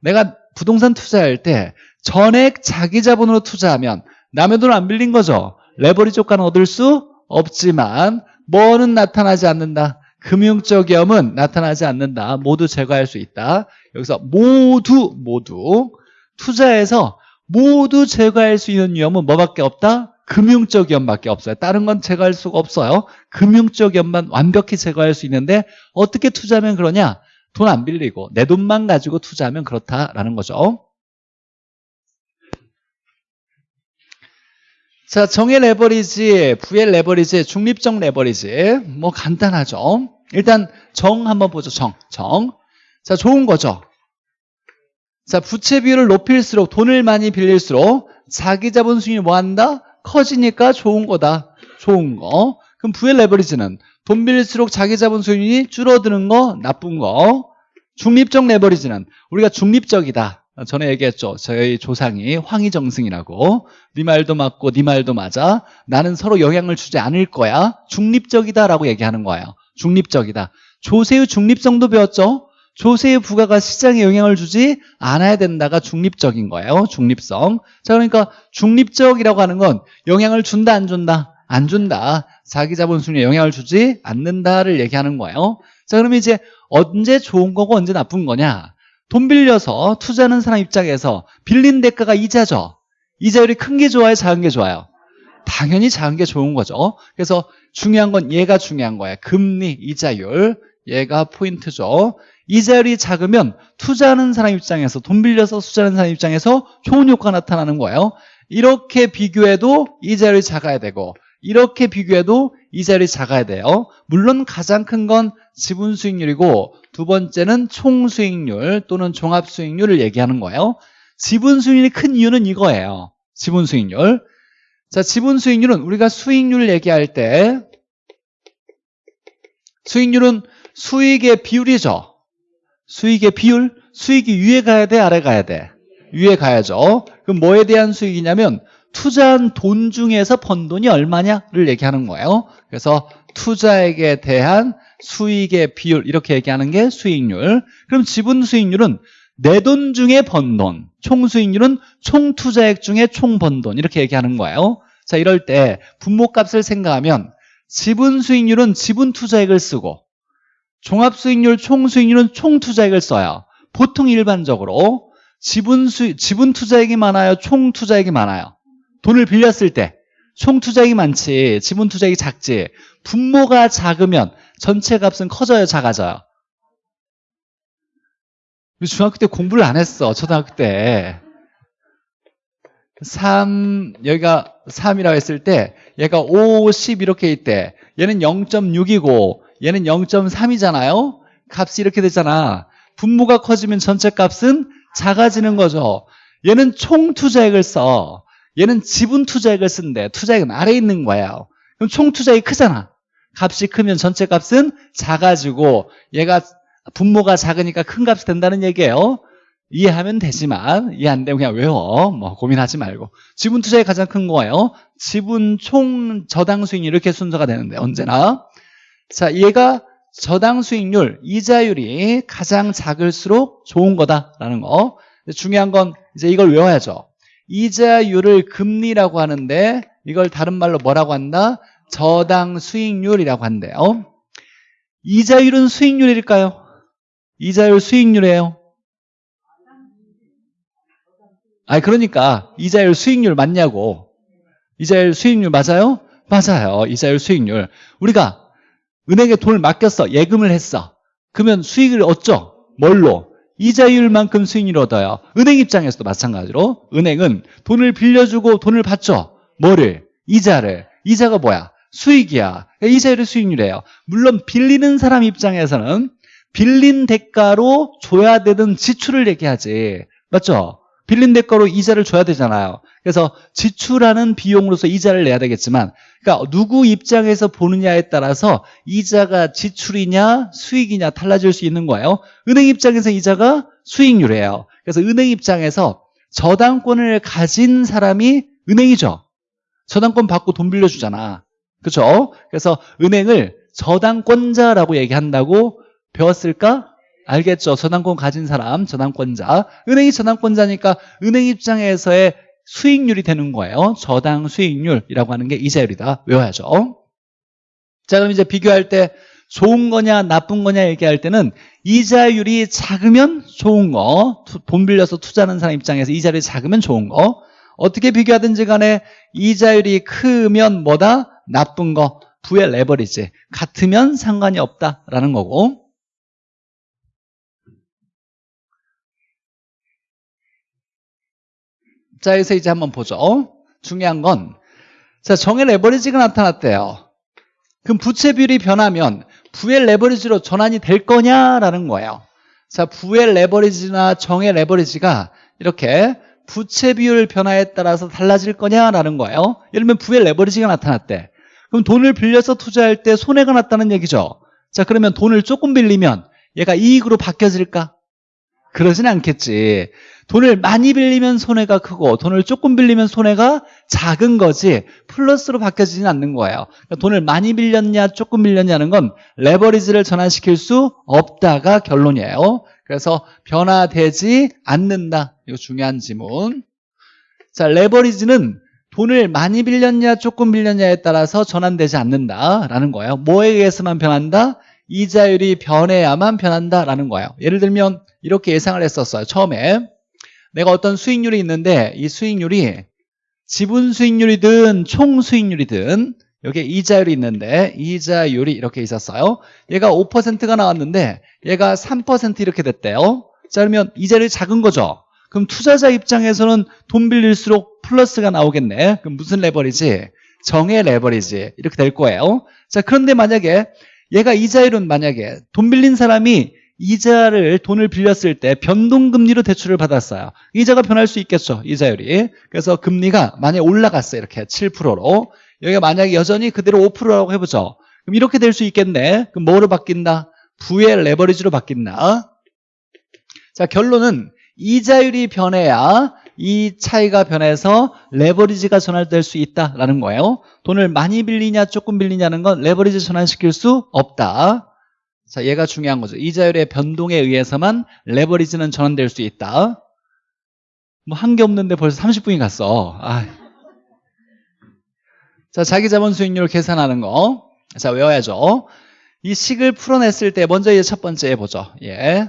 내가 부동산 투자할 때 전액 자기 자본으로 투자하면 남의 돈 안 빌린 거죠. 레버리지 효과는 얻을 수 없지만 뭐는 나타나지 않는다. 금융적 위험은 나타나지 않는다. 모두 제거할 수 있다. 여기서 모두 모두 투자해서 모두 제거할 수 있는 위험은 뭐밖에 없다? 금융적 위험밖에 없어요. 다른 건 제거할 수가 없어요. 금융적 위험만 완벽히 제거할 수 있는데 어떻게 투자하면 그러냐? 돈 안 빌리고 내 돈만 가지고 투자하면 그렇다라는 거죠. 자, 정의 레버리지, 부의 레버리지, 중립적 레버리지. 뭐 간단하죠. 일단 정 한번 보죠. 정. 정. 자, 좋은 거죠. 자, 부채 비율을 높일수록 돈을 많이 빌릴수록 자기 자본 수익이 뭐 한다? 커지니까 좋은 거다. 좋은 거. 그럼 부의 레버리지는 돈 빌릴수록 자기 자본 수익이 줄어드는 거 나쁜 거. 중립적 레버리지는 우리가 중립적이다. 전에 얘기했죠. 저희 조상이 황희정승이라고 네 말도 맞고 네 말도 맞아. 나는 서로 영향을 주지 않을 거야. 중립적이다라고 얘기하는 거예요. 중립적이다. 조세의 중립성도 배웠죠. 조세의 부가가 시장에 영향을 주지 않아야 된다가 중립적인 거예요. 중립성. 자, 그러니까 중립적이라고 하는 건 영향을 준다 안 준다? 안 준다. 자기 자본 순위에 영향을 주지 않는다를 얘기하는 거예요. 자, 그러면 이제 언제 좋은 거고 언제 나쁜 거냐? 돈 빌려서 투자하는 사람 입장에서 빌린 대가가 이자죠. 이자율이 큰 게 좋아요? 작은 게 좋아요? 당연히 작은 게 좋은 거죠. 그래서 중요한 건 얘가 중요한 거예요. 금리, 이자율. 얘가 포인트죠. 이자율이 작으면 투자하는 사람 입장에서 돈 빌려서 투자하는 사람 입장에서 좋은 효과가 나타나는 거예요. 이렇게 비교해도 이자율이 작아야 되고 이렇게 비교해도 이자율이 작아야 돼요. 물론 가장 큰 건 지분 수익률이고 두 번째는 총 수익률 또는 종합 수익률을 얘기하는 거예요. 지분 수익률이 큰 이유는 이거예요. 지분 수익률. 자, 지분 수익률은 우리가 수익률을 얘기할 때 수익률은 수익의 비율이죠. 수익의 비율? 수익이 위에 가야 돼, 아래 가야 돼? 위에 가야죠. 그럼 뭐에 대한 수익이냐면 투자한 돈 중에서 번 돈이 얼마냐를 얘기하는 거예요. 그래서 투자액에 대한 수익의 비율 이렇게 얘기하는 게 수익률. 그럼 지분 수익률은 내 돈 중에 번 돈, 총 수익률은 총 투자액 중에 총 번 돈 이렇게 얘기하는 거예요. 자 이럴 때 분모값을 생각하면 지분 수익률은 지분 투자액을 쓰고 종합 수익률, 총 수익률은 총 투자액을 써요. 보통 일반적으로 지분 수 지분 투자액이 많아요, 총 투자액이 많아요. 돈을 빌렸을 때 총 투자액이 많지, 지분 투자액이 작지. 분모가 작으면 전체 값은 커져요, 작아져요? 중학교 때 공부를 안 했어, 초등학교 때. 3, 여기가 3이라고 했을 때, 얘가 5, 10 이렇게 있대. 얘는 0.6이고, 얘는 0.3이잖아요? 값이 이렇게 되잖아. 분모가 커지면 전체 값은 작아지는 거죠. 얘는 총 투자액을 써. 얘는 지분 투자액을 쓴대. 투자액은 아래에 있는 거예요. 그럼 총 투자액이 크잖아. 값이 크면 전체 값은 작아지고 얘가 분모가 작으니까 큰 값이 된다는 얘기예요. 이해하면 되지만 이해 안 되면 그냥 외워. 뭐 고민하지 말고. 지분 투자액이 가장 큰 거예요. 지분 총 저당 수익률 이렇게 순서가 되는데 언제나. 자, 얘가 저당 수익률, 이자율이 가장 작을수록 좋은 거다라는 거. 중요한 건 이제 이걸 외워야죠. 이자율을 금리라고 하는데 이걸 다른 말로 뭐라고 한다? 저당 수익률이라고 한대요. 이자율은 수익률일까요? 이자율 수익률이에요. 아 그러니까 이자율 수익률 맞냐고. 이자율 수익률 맞아요? 맞아요. 이자율 수익률. 우리가 은행에 돈을 맡겼어. 예금을 했어. 그러면 수익을 얻죠. 뭘로? 이자율만큼 수익률을 얻어요. 은행 입장에서도 마찬가지로 은행은 돈을 빌려주고 돈을 받죠. 뭐를? 이자를. 이자가 뭐야? 수익이야. 이자율의 수익률이에요. 물론 빌리는 사람 입장에서는 빌린 대가로 줘야 되는 지출을 얘기하지. 맞죠? 빌린 대가로 이자를 줘야 되잖아요. 그래서 지출하는 비용으로서 이자를 내야 되겠지만 그러니까 누구 입장에서 보느냐에 따라서 이자가 지출이냐 수익이냐 달라질 수 있는 거예요. 은행 입장에서 이자가 수익률이에요. 그래서 은행 입장에서 저당권을 가진 사람이 은행이죠. 저당권 받고 돈 빌려주잖아. 그렇죠? 그래서 은행을 저당권자라고 얘기한다고 배웠을까? 알겠죠? 저당권 가진 사람, 저당권자. 은행이 저당권자니까 은행 입장에서의 수익률이 되는 거예요. 저당 수익률이라고 하는 게 이자율이다. 외워야죠. 자, 그럼 이제 비교할 때 좋은 거냐, 나쁜 거냐 얘기할 때는 이자율이 작으면 좋은 거, 돈 빌려서 투자하는 사람 입장에서 이자율이 작으면 좋은 거, 어떻게 비교하든지 간에 이자율이 크면 뭐다? 나쁜 거, 부의 레버리지. 같으면 상관이 없다라는 거고. 자, 여기서 이제 한번 보죠. 중요한 건, 자, 정의 레버리지가 나타났대요. 그럼 부채 비율이 변하면 부의 레버리지로 전환이 될 거냐라는 거예요. 자, 부의 레버리지나 정의 레버리지가 이렇게 부채 비율 변화에 따라서 달라질 거냐라는 거예요. 예를 들면 부의 레버리지가 나타났대. 그럼 돈을 빌려서 투자할 때 손해가 났다는 얘기죠. 자, 그러면 돈을 조금 빌리면 얘가 이익으로 바뀌어질까? 그러진 않겠지. 돈을 많이 빌리면 손해가 크고 돈을 조금 빌리면 손해가 작은 거지 플러스로 바뀌어지진 않는 거예요. 그러니까 돈을 많이 빌렸냐 조금 빌렸냐는 건 레버리지를 전환시킬 수 없다가 결론이에요. 그래서 변화되지 않는다. 이거 중요한 지문. 자, 레버리지는 돈을 많이 빌렸냐 조금 빌렸냐에 따라서 전환되지 않는다라는 거예요. 뭐에 의해서만 변한다? 이자율이 변해야만 변한다라는 거예요. 예를 들면 이렇게 예상을 했었어요. 처음에 내가 어떤 수익률이 있는데 이 수익률이 지분 수익률이든 총 수익률이든 여기에 이자율이 있는데 이자율이 이렇게 있었어요. 얘가 5%가 나왔는데 얘가 3% 이렇게 됐대요. 자 그러면 이자율이 작은 거죠. 그럼 투자자 입장에서는 돈 빌릴수록 플러스가 나오겠네. 그럼 무슨 레버리지? 정의 레버리지 이렇게 될 거예요. 자 그런데 만약에 얘가 이자율은 만약에 돈 빌린 사람이 이자를 돈을 빌렸을 때 변동금리로 대출을 받았어요. 이자가 변할 수 있겠죠. 이자율이. 그래서 금리가 만약에 올라갔어요. 이렇게 7%로. 여기가 만약에 여전히 그대로 5%라고 해보죠. 그럼 이렇게 될 수 있겠네. 그럼 뭐로 바뀐다? 부의 레버리지로 바뀐다. 자 결론은 이자율이 변해야 이 차이가 변해서 레버리지가 전환될 수 있다라는 거예요. 돈을 많이 빌리냐 조금 빌리냐는 건 레버리지 전환시킬 수 없다. 자, 얘가 중요한 거죠. 이자율의 변동에 의해서만 레버리지는 전환될 수 있다. 뭐 한 게 없는데 벌써 30분이 갔어. 아. 자, 자기 자본 수익률 계산하는 거. 자, 외워야죠. 이 식을 풀어냈을 때 먼저 이제 첫 번째 해보죠. 예.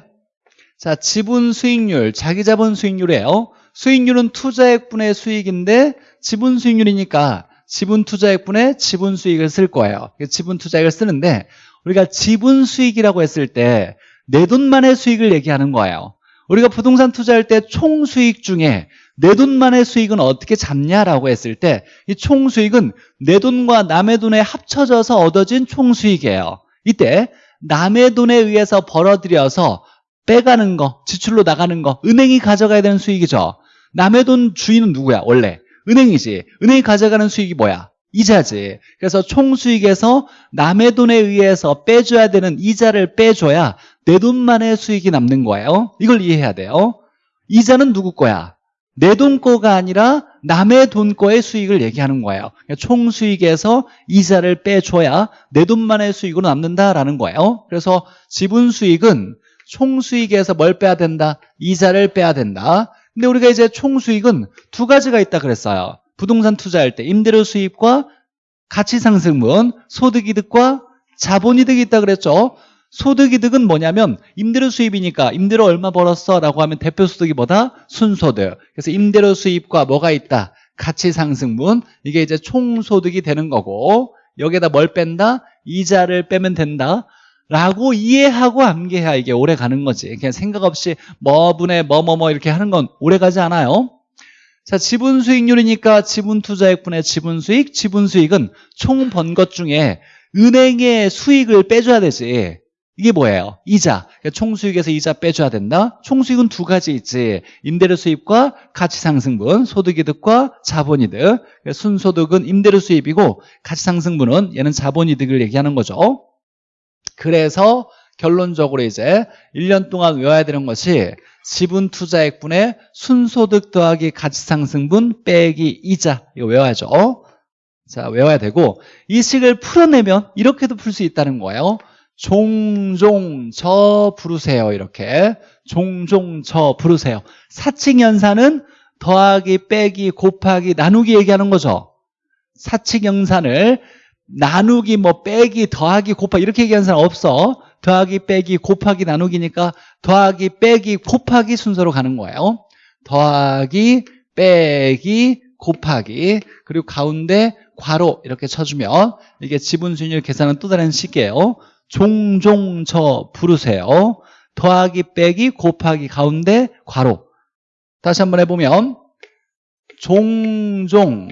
자, 지분 수익률, 자기 자본 수익률이에요. 수익률은 투자액분의 수익인데 지분 수익률이니까 지분 투자액분의 지분 수익을 쓸 거예요. 지분 투자액을 쓰는데 우리가 지분 수익이라고 했을 때 내 돈만의 수익을 얘기하는 거예요. 우리가 부동산 투자할 때 총 수익 중에 내 돈만의 수익은 어떻게 잡냐라고 했을 때 이 총 수익은 내 돈과 남의 돈에 합쳐져서 얻어진 총 수익이에요. 이때 남의 돈에 의해서 벌어들여서 빼가는 거, 지출로 나가는 거, 은행이 가져가야 되는 수익이죠. 남의 돈 주인은 누구야? 원래 은행이지. 은행이 가져가는 수익이 뭐야? 이자지. 그래서 총수익에서 남의 돈에 의해서 빼줘야 되는 이자를 빼줘야 내 돈만의 수익이 남는 거예요. 이걸 이해해야 돼요. 이자는 누구 거야? 내 돈 거가 아니라 남의 돈 거의 수익을 얘기하는 거예요. 그러니까 총수익에서 이자를 빼줘야 내 돈만의 수익으로 남는다라는 거예요. 그래서 지분 수익은 총수익에서 뭘 빼야 된다? 이자를 빼야 된다. 근데 우리가 이제 총수익은 두 가지가 있다 그랬어요. 부동산 투자할 때 임대료 수입과 가치상승분, 소득이득과 자본이득이 있다 그랬죠. 소득이득은 뭐냐면 임대료 수입이니까 임대료 얼마 벌었어? 라고 하면 대표 소득이 뭐다? 순소득. 그래서 임대료 수입과 뭐가 있다? 가치상승분. 이게 이제 총소득이 되는 거고 여기에다 뭘 뺀다? 이자를 빼면 된다. 라고 이해하고 암기해야 이게 오래 가는 거지. 그냥 생각 없이 뭐분의 뭐뭐뭐 이렇게 하는 건 오래 가지 않아요. 자, 지분 수익률이니까 지분 투자액분의 지분 수익, 지분 수익은 총 번 것 중에 은행의 수익을 빼줘야 되지. 이게 뭐예요? 이자. 그러니까 총수익에서 이자 빼줘야 된다. 총수익은 두 가지 있지. 임대료 수입과 가치상승분, 소득이득과 자본이득. 그러니까 순소득은 임대료 수입이고 가치상승분은 얘는 자본이득을 얘기하는 거죠. 그래서 결론적으로 이제 1년 동안 외워야 되는 것이 지분 투자액분의 순소득 더하기 가치상승분 빼기 이자 이거 외워야죠. 자 외워야 되고 이 식을 풀어내면 이렇게도 풀 수 있다는 거예요. 종종 저 부르세요 이렇게 종종 저 부르세요. 사칙연산은 더하기 빼기 곱하기 나누기 얘기하는 거죠. 사칙 연산을 나누기 뭐 빼기 더하기 곱하기 이렇게 얘기하는 사람 없어. 더하기 빼기 곱하기 나누기니까 더하기 빼기 곱하기 순서로 가는 거예요. 더하기 빼기 곱하기 그리고 가운데 괄호 이렇게 쳐주면 이게 지분 수익률 계산은 또 다른 식이에요. 종종 저 부르세요. 더하기 빼기 곱하기 가운데 괄호 다시 한번 해보면 종종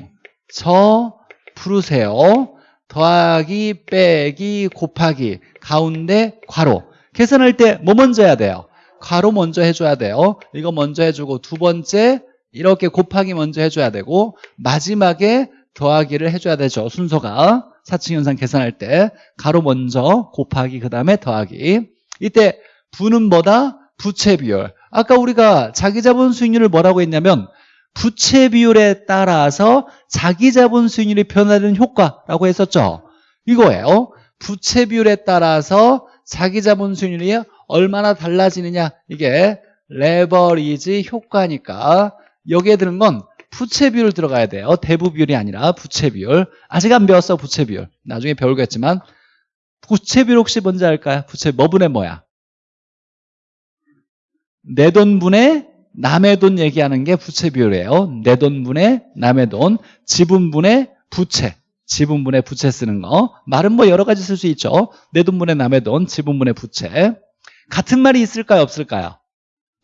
저 부르세요. 더하기 빼기 곱하기 가운데 괄호. 계산할 때 뭐 먼저 해야 돼요? 괄호 먼저 해줘야 돼요. 이거 먼저 해주고 두 번째 이렇게 곱하기 먼저 해줘야 되고 마지막에 더하기를 해줘야 되죠. 순서가. 사칙현상 계산할 때 가로 먼저 곱하기 그 다음에 더하기. 이때 부는 뭐다? 부채 비율. 아까 우리가 자기 자본 수익률을 뭐라고 했냐면 부채 비율에 따라서 자기 자본 수익률이 변화되는 효과라고 했었죠. 이거예요. 부채 비율에 따라서 자기 자본 수익률이 얼마나 달라지느냐. 이게 레버리지 효과니까. 여기에 드는 건 부채 비율 들어가야 돼요. 대부 비율이 아니라 부채 비율. 아직 안 배웠어 부채 비율. 나중에 배우겠지만. 부채 비율 혹시 뭔지 알까요? 부채 뭐분의 뭐야? 내 돈분의 남의 돈 얘기하는 게 부채 비율이에요. 내 돈분의 남의 돈 지분분의 부채. 지분분의 부채 쓰는 거. 말은 뭐 여러 가지 쓸 수 있죠. 내 돈분의 남의 돈 지분분의 부채. 같은 말이 있을까요? 없을까요?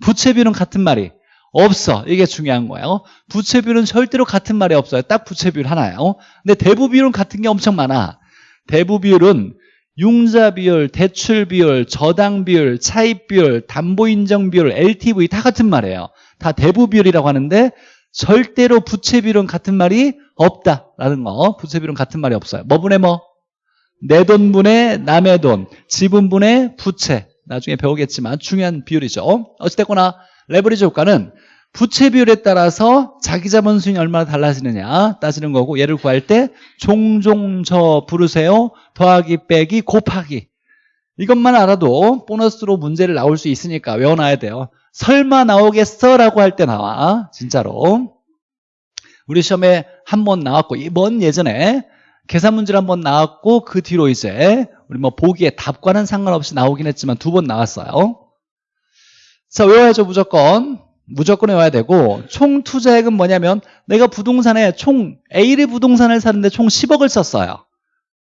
부채 비율은 같은 말이 없어. 이게 중요한 거예요. 부채 비율은 절대로 같은 말이 없어요. 딱 부채 비율 하나예요. 근데 대부 비율은 같은 게 엄청 많아. 대부 비율은 융자 비율, 대출 비율, 저당 비율, 차입 비율, 담보 인정 비율, LTV 다 같은 말이에요 다 대부 비율이라고 하는데 절대로 부채 비율은 같은 말이 없다라는 거. 부채 비율은 같은 말이 없어요. 뭐분의 뭐? 내 돈분의 남의 돈, 지분분의 부채. 나중에 배우겠지만 중요한 비율이죠. 어찌됐거나 레버리지 효과는 부채 비율에 따라서 자기 자본 수익이 얼마나 달라지느냐 따지는 거고 얘를 구할 때 종종 저 부르세요. 더하기 빼기 곱하기. 이것만 알아도 보너스로 문제를 나올 수 있으니까 외워놔야 돼요. 설마 나오겠어? 라고 할 때 나와. 진짜로. 우리 시험에 한 번 나왔고 이번 예전에 계산 문제를 한 번 나왔고 그 뒤로 이제 우리 뭐 보기에 답과는 상관없이 나오긴 했지만 두 번 나왔어요. 자 외워야죠 무조건 무조건 외워야 되고 총 투자액은 뭐냐면 내가 부동산에 총 A를 부동산을 사는데 총 10억을 썼어요.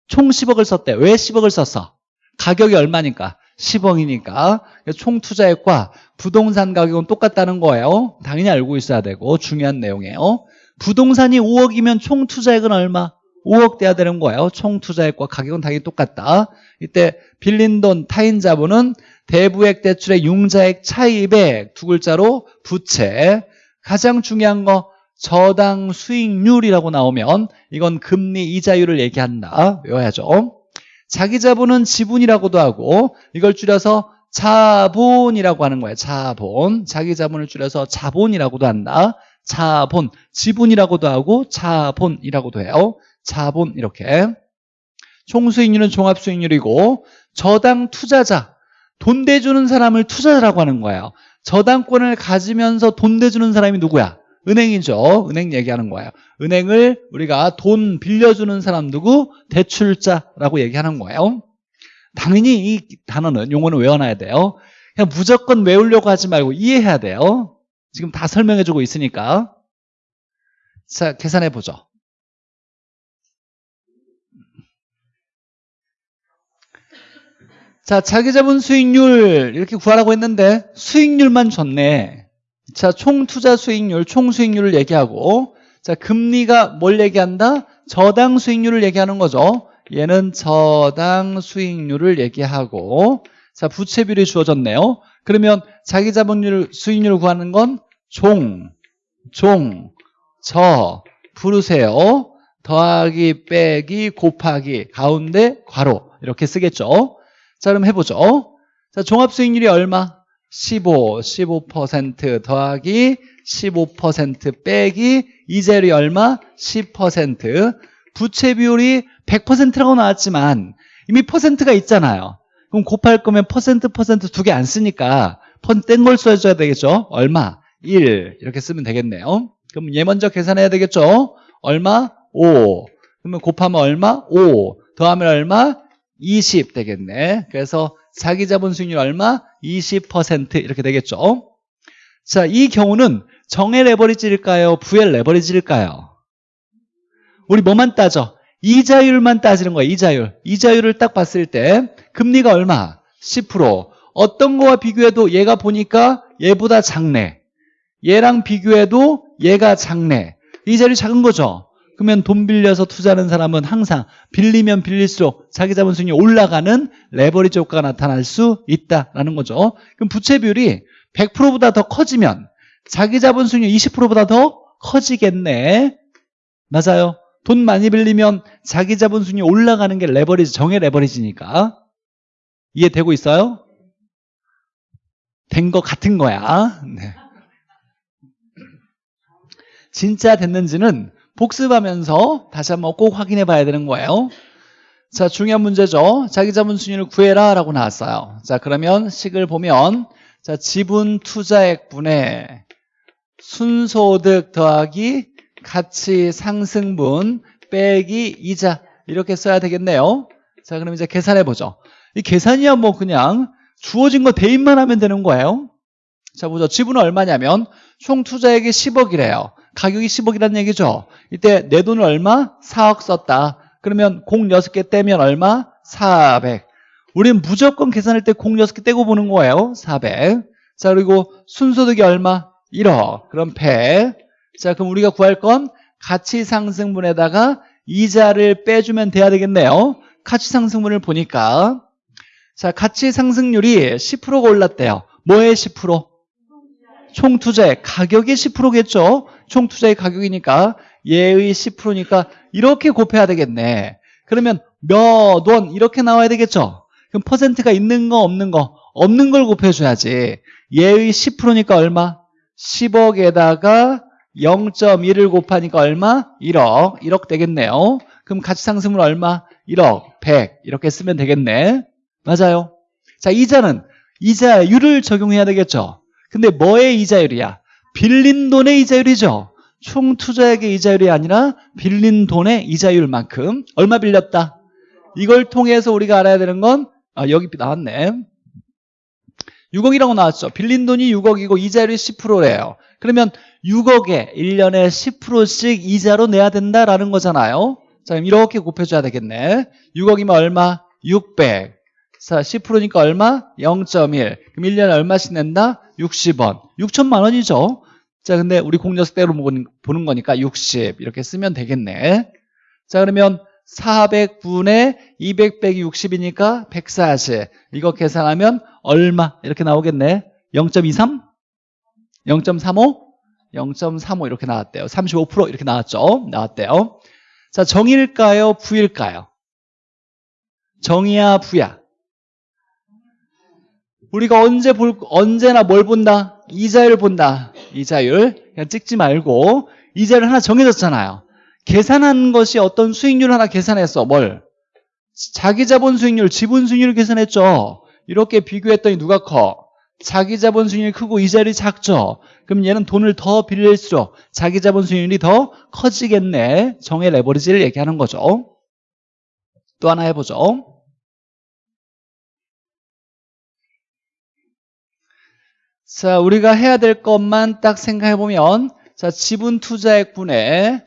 총 10억을 썼대. 왜 10억을 썼어? 가격이 얼마니까? 10억이니까. 총 투자액과 부동산 가격은 똑같다는 거예요. 당연히 알고 있어야 되고 중요한 내용이에요. 부동산이 5억이면 총 투자액은 얼마? 5억 돼야 되는 거예요. 총 투자액과 가격은 당연히 똑같다. 이때 빌린 돈 타인 자본은 대부액 대출의 융자액 차입액 두 글자로 부채. 가장 중요한 거 저당 수익률이라고 나오면 이건 금리 이자율을 얘기한다. 외워야죠. 자기 자본은 지분이라고도 하고 이걸 줄여서 자본이라고 하는 거예요. 자본. 자기 자본을 줄여서 자본이라고도 한다. 자본. 지분이라고도 하고 자본이라고도 해요. 자본. 이렇게. 총수익률은 종합수익률이고 저당 투자자 돈 대주는 사람을 투자자라고 하는 거예요. 저당권을 가지면서 돈 대주는 사람이 누구야? 은행이죠. 은행 얘기하는 거예요. 은행을 우리가 돈 빌려주는 사람 누구? 대출자라고 얘기하는 거예요. 당연히 이 단어는 용어는 외워놔야 돼요. 그냥 무조건 외우려고 하지 말고 이해해야 돼요. 지금 다 설명해주고 있으니까. 자, 계산해 보죠. 자, 자기자본 수익률 이렇게 구하라고 했는데 수익률만 줬네. 자, 총 투자 수익률, 총 수익률을 얘기하고 자, 금리가 뭘 얘기한다? 저당 수익률을 얘기하는 거죠. 얘는 저당 수익률을 얘기하고 자, 부채 비율이 주어졌네요. 그러면 자기 자본율 수익률을 구하는 건 종, 종, 저 부르세요. 더하기 빼기 곱하기 가운데 괄호 이렇게 쓰겠죠. 자, 그럼 해보죠. 자, 종합수익률이 얼마? 15, 15% 더하기 15% 빼기 이자율이 얼마? 10% 부채 비율이 100%라고 나왔지만 이미 퍼센트가 있잖아요. 그럼 곱할 거면 퍼센트 퍼센트 두 개 안 쓰니까 땡걸 써줘야 되겠죠? 얼마? 1 이렇게 쓰면 되겠네요. 그럼 얘 먼저 계산해야 되겠죠? 얼마? 5 그러면 곱하면 얼마? 5 더하면 얼마? 20 되겠네. 그래서 자기 자본 수익률 얼마? 20% 이렇게 되겠죠. 자, 이 경우는 정의 레버리지일까요? 부의 레버리지일까요? 우리 뭐만 따져? 이자율만 따지는 거예요. 이자율. 이자율을 딱 봤을 때 금리가 얼마? 10%. 어떤 거와 비교해도 얘가 보니까 얘보다 작네. 얘랑 비교해도 얘가 작네. 이자율이 작은 거죠. 그러면 돈 빌려서 투자하는 사람은 항상 빌리면 빌릴수록 자기 자본 수익이 올라가는 레버리지 효과가 나타날 수 있다라는 거죠. 그럼 부채 비율이 100%보다 더 커지면 자기 자본 수익이 20%보다 더 커지겠네. 맞아요. 돈 많이 빌리면 자기 자본 수익이 올라가는 게 레버리지, 정의 레버리지니까. 이해되고 있어요? 된 거 같은 거야. 네. 진짜 됐는지는 복습하면서 다시 한번 꼭 확인해 봐야 되는 거예요. 자, 중요한 문제죠. 자기 자본 수익률을 구해라 라고 나왔어요. 자, 그러면 식을 보면 자, 지분 투자액 분의 순소득 더하기 가치 상승분 빼기 이자 이렇게 써야 되겠네요. 자, 그럼 이제 계산해 보죠. 이 계산이야 뭐 그냥 주어진 거 대입만 하면 되는 거예요. 자, 보죠. 지분은 얼마냐면 총 투자액이 10억이래요. 가격이 10억이라는 얘기죠. 이때 내 돈을 얼마? 4억 썼다. 그러면 공 6개 떼면 얼마? 400. 우리는 무조건 계산할 때 공 6개 떼고 보는 거예요. 400. 자, 그리고 순소득이 얼마? 1억. 그럼 100. 자, 그럼 우리가 구할 건 가치 상승분에다가 이자를 빼주면 돼야 되겠네요. 가치 상승분을 보니까 자, 가치 상승률이 10%가 올랐대요. 뭐의 10%? 총 투자의 가격이 10%겠죠? 총 투자의 가격이니까 얘의 10%니까 이렇게 곱해야 되겠네. 그러면 몇 원 이렇게 나와야 되겠죠? 그럼 퍼센트가 있는 거 없는 거 없는 걸 곱해줘야지. 얘의 10%니까 얼마? 10억에다가 0.1을 곱하니까 얼마? 1억. 1억 되겠네요. 그럼 가치상승분 얼마? 1억, 100 이렇게 쓰면 되겠네. 맞아요. 자, 이자는 이자율을 적용해야 되겠죠. 근데 뭐의 이자율이야? 빌린 돈의 이자율이죠. 총 투자액의 이자율이 아니라 빌린 돈의 이자율만큼 얼마 빌렸다? 이걸 통해서 우리가 알아야 되는 건 아, 여기 나왔네. 6억이라고 나왔죠. 빌린 돈이 6억이고 이자율이 10%래요. 그러면 6억에 1년에 10%씩 이자로 내야 된다라는 거잖아요. 자, 그럼 이렇게 곱해줘야 되겠네. 6억이면 얼마? 600. 자, 10%니까 얼마? 0.1. 그럼 1년에 얼마씩 낸다? 60원. 6천만 원이죠. 자, 근데 우리 공녀석대로 보는 거니까 60 이렇게 쓰면 되겠네. 자, 그러면 400분의 200 빼기 60이니까 140. 이거 계산하면 얼마? 이렇게 나오겠네. 0.23? 0.35? 0.35 이렇게 나왔대요. 35% 이렇게 나왔죠. 나왔대요. 자, 정일까요? 부일까요? 정이야, 부야? 우리가 언제 볼, 언제나 뭘 본다? 이자율 본다. 이자율. 그냥 찍지 말고. 이자율 하나 정해졌잖아요. 계산한 것이 어떤 수익률 하나 계산했어. 뭘? 자기 자본 수익률, 지분 수익률을 계산했죠. 이렇게 비교했더니 누가 커? 자기 자본 수익률이 크고 이자율이 작죠. 그럼 얘는 돈을 더 빌릴수록 자기 자본 수익률이 더 커지겠네. 정의 레버리지를 얘기하는 거죠. 또 하나 해보죠. 자, 우리가 해야 될 것만 딱 생각해 보면 자, 지분 투자액 분의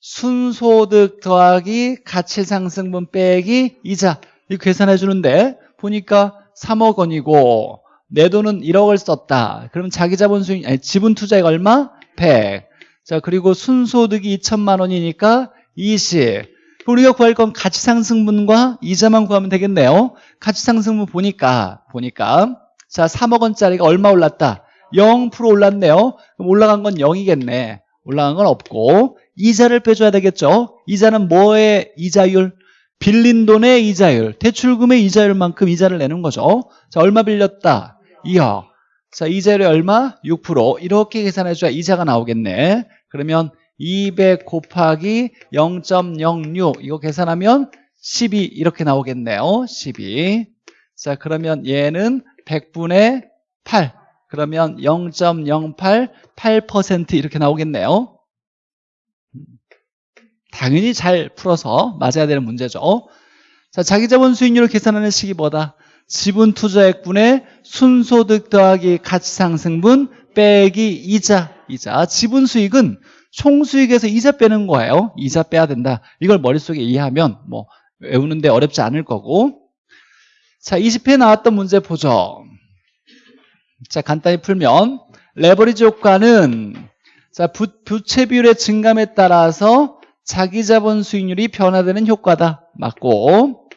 순소득 더하기 가치 상승분 빼기 이자 이거 계산해 주는데 보니까 3억 원이고 내 돈은 1억을 썼다. 그럼 자기 자본 수익 아니 지분 투자액 얼마? 100. 자, 그리고 순소득이 2천만 원이니까 20. 우리가 구할 건 가치 상승분과 이자만 구하면 되겠네요. 가치 상승분 보니까 보니까 자, 3억 원짜리가 얼마 올랐다? 0% 올랐네요. 그럼 올라간 건 0이겠네. 올라간 건 없고 이자를 빼줘야 되겠죠. 이자는 뭐의 이자율? 빌린 돈의 이자율, 대출금의 이자율만큼 이자를 내는 거죠. 자, 얼마 빌렸다? 2억. 자, 이자율이 얼마? 6%. 이렇게 계산해줘야 이자가 나오겠네. 그러면 200 곱하기 0.06 이거 계산하면 12 이렇게 나오겠네요. 12. 자, 그러면 얘는 100분의 8. 그러면 0.08, 8% 이렇게 나오겠네요. 당연히 잘 풀어서 맞아야 되는 문제죠. 자, 자기 자본 수익률을 계산하는 뭐다? 지분 투자액분의 순소득 더하기 가치상승분 빼기 이자. 이자. 지분 수익은 총수익에서 이자 빼는 거예요. 이자 빼야 된다. 이걸 머릿속에 이해하면 뭐 외우는데 어렵지 않을 거고. 자, 20회 나왔던 문제 보죠. 자, 간단히 풀면 레버리지 효과는 자, 부, 부채 비율의 증감에 따라서 자기 자본 수익률이 변화되는 효과다. 맞고.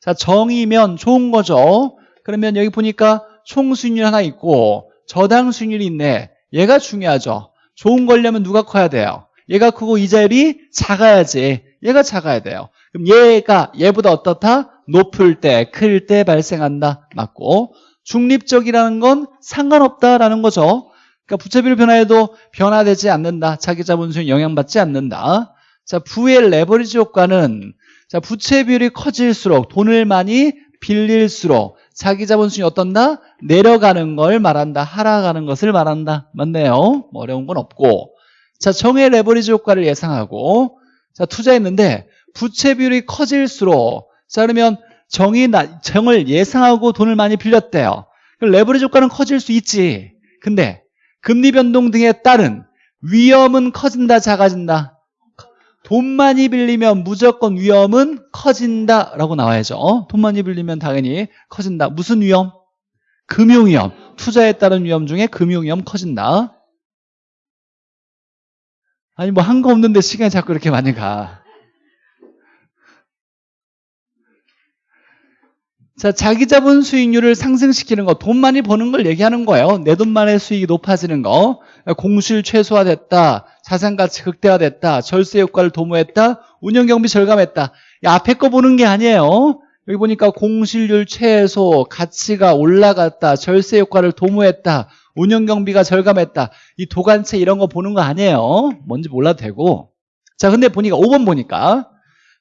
자, 정이면 좋은 거죠. 그러면 여기 보니까 총 수익률 하나 있고 저당 수익률이 있네. 얘가 중요하죠. 좋은 거려면 누가 커야 돼요? 얘가 크고 이자율이 작아야지. 얘가 작아야 돼요. 그럼 얘가 얘보다 어떻다? 높을 때, 클 때 발생한다. 맞고. 중립적이라는 건 상관없다라는 거죠. 그러니까 부채비율 변화에도 변화되지 않는다. 자기 자본 수익 영향받지 않는다. 자, 부의 레버리지 효과는 자, 부채 비율이 커질수록 돈을 많이 빌릴수록 자기 자본 수익이 어떤다? 내려가는 걸 말한다. 하락하는 것을 말한다. 맞네요. 뭐 어려운 건 없고. 자, 정의 레버리지 효과를 예상하고 자, 투자했는데 부채 비율이 커질수록 자, 그러면 정이 나, 정을 예상하고 돈을 많이 빌렸대요. 레버리지 효과는 커질 수 있지. 근데 금리 변동 등에 따른 위험은 커진다, 작아진다. 돈 많이 빌리면 무조건 위험은 커진다라고 나와야죠. 돈 많이 빌리면 당연히 커진다. 무슨 위험? 금융위험. 투자에 따른 위험 중에 금융위험 커진다. 아니 뭐 한 거 없는데 시간이 자꾸 이렇게 많이 가. 자, 자기 자본 수익률을 상승시키는 거, 돈 많이 버는 걸 얘기하는 거예요. 내 돈만의 수익이 높아지는 거. 공실 최소화됐다. 자산 가치 극대화됐다. 절세 효과를 도모했다. 운영 경비 절감했다. 앞에 거 보는 게 아니에요. 여기 보니까 공실률 최소, 가치가 올라갔다. 절세 효과를 도모했다. 운영 경비가 절감했다. 이 도관체 이런 거 보는 거 아니에요. 뭔지 몰라도 되고. 자, 근데 보니까 5번 보니까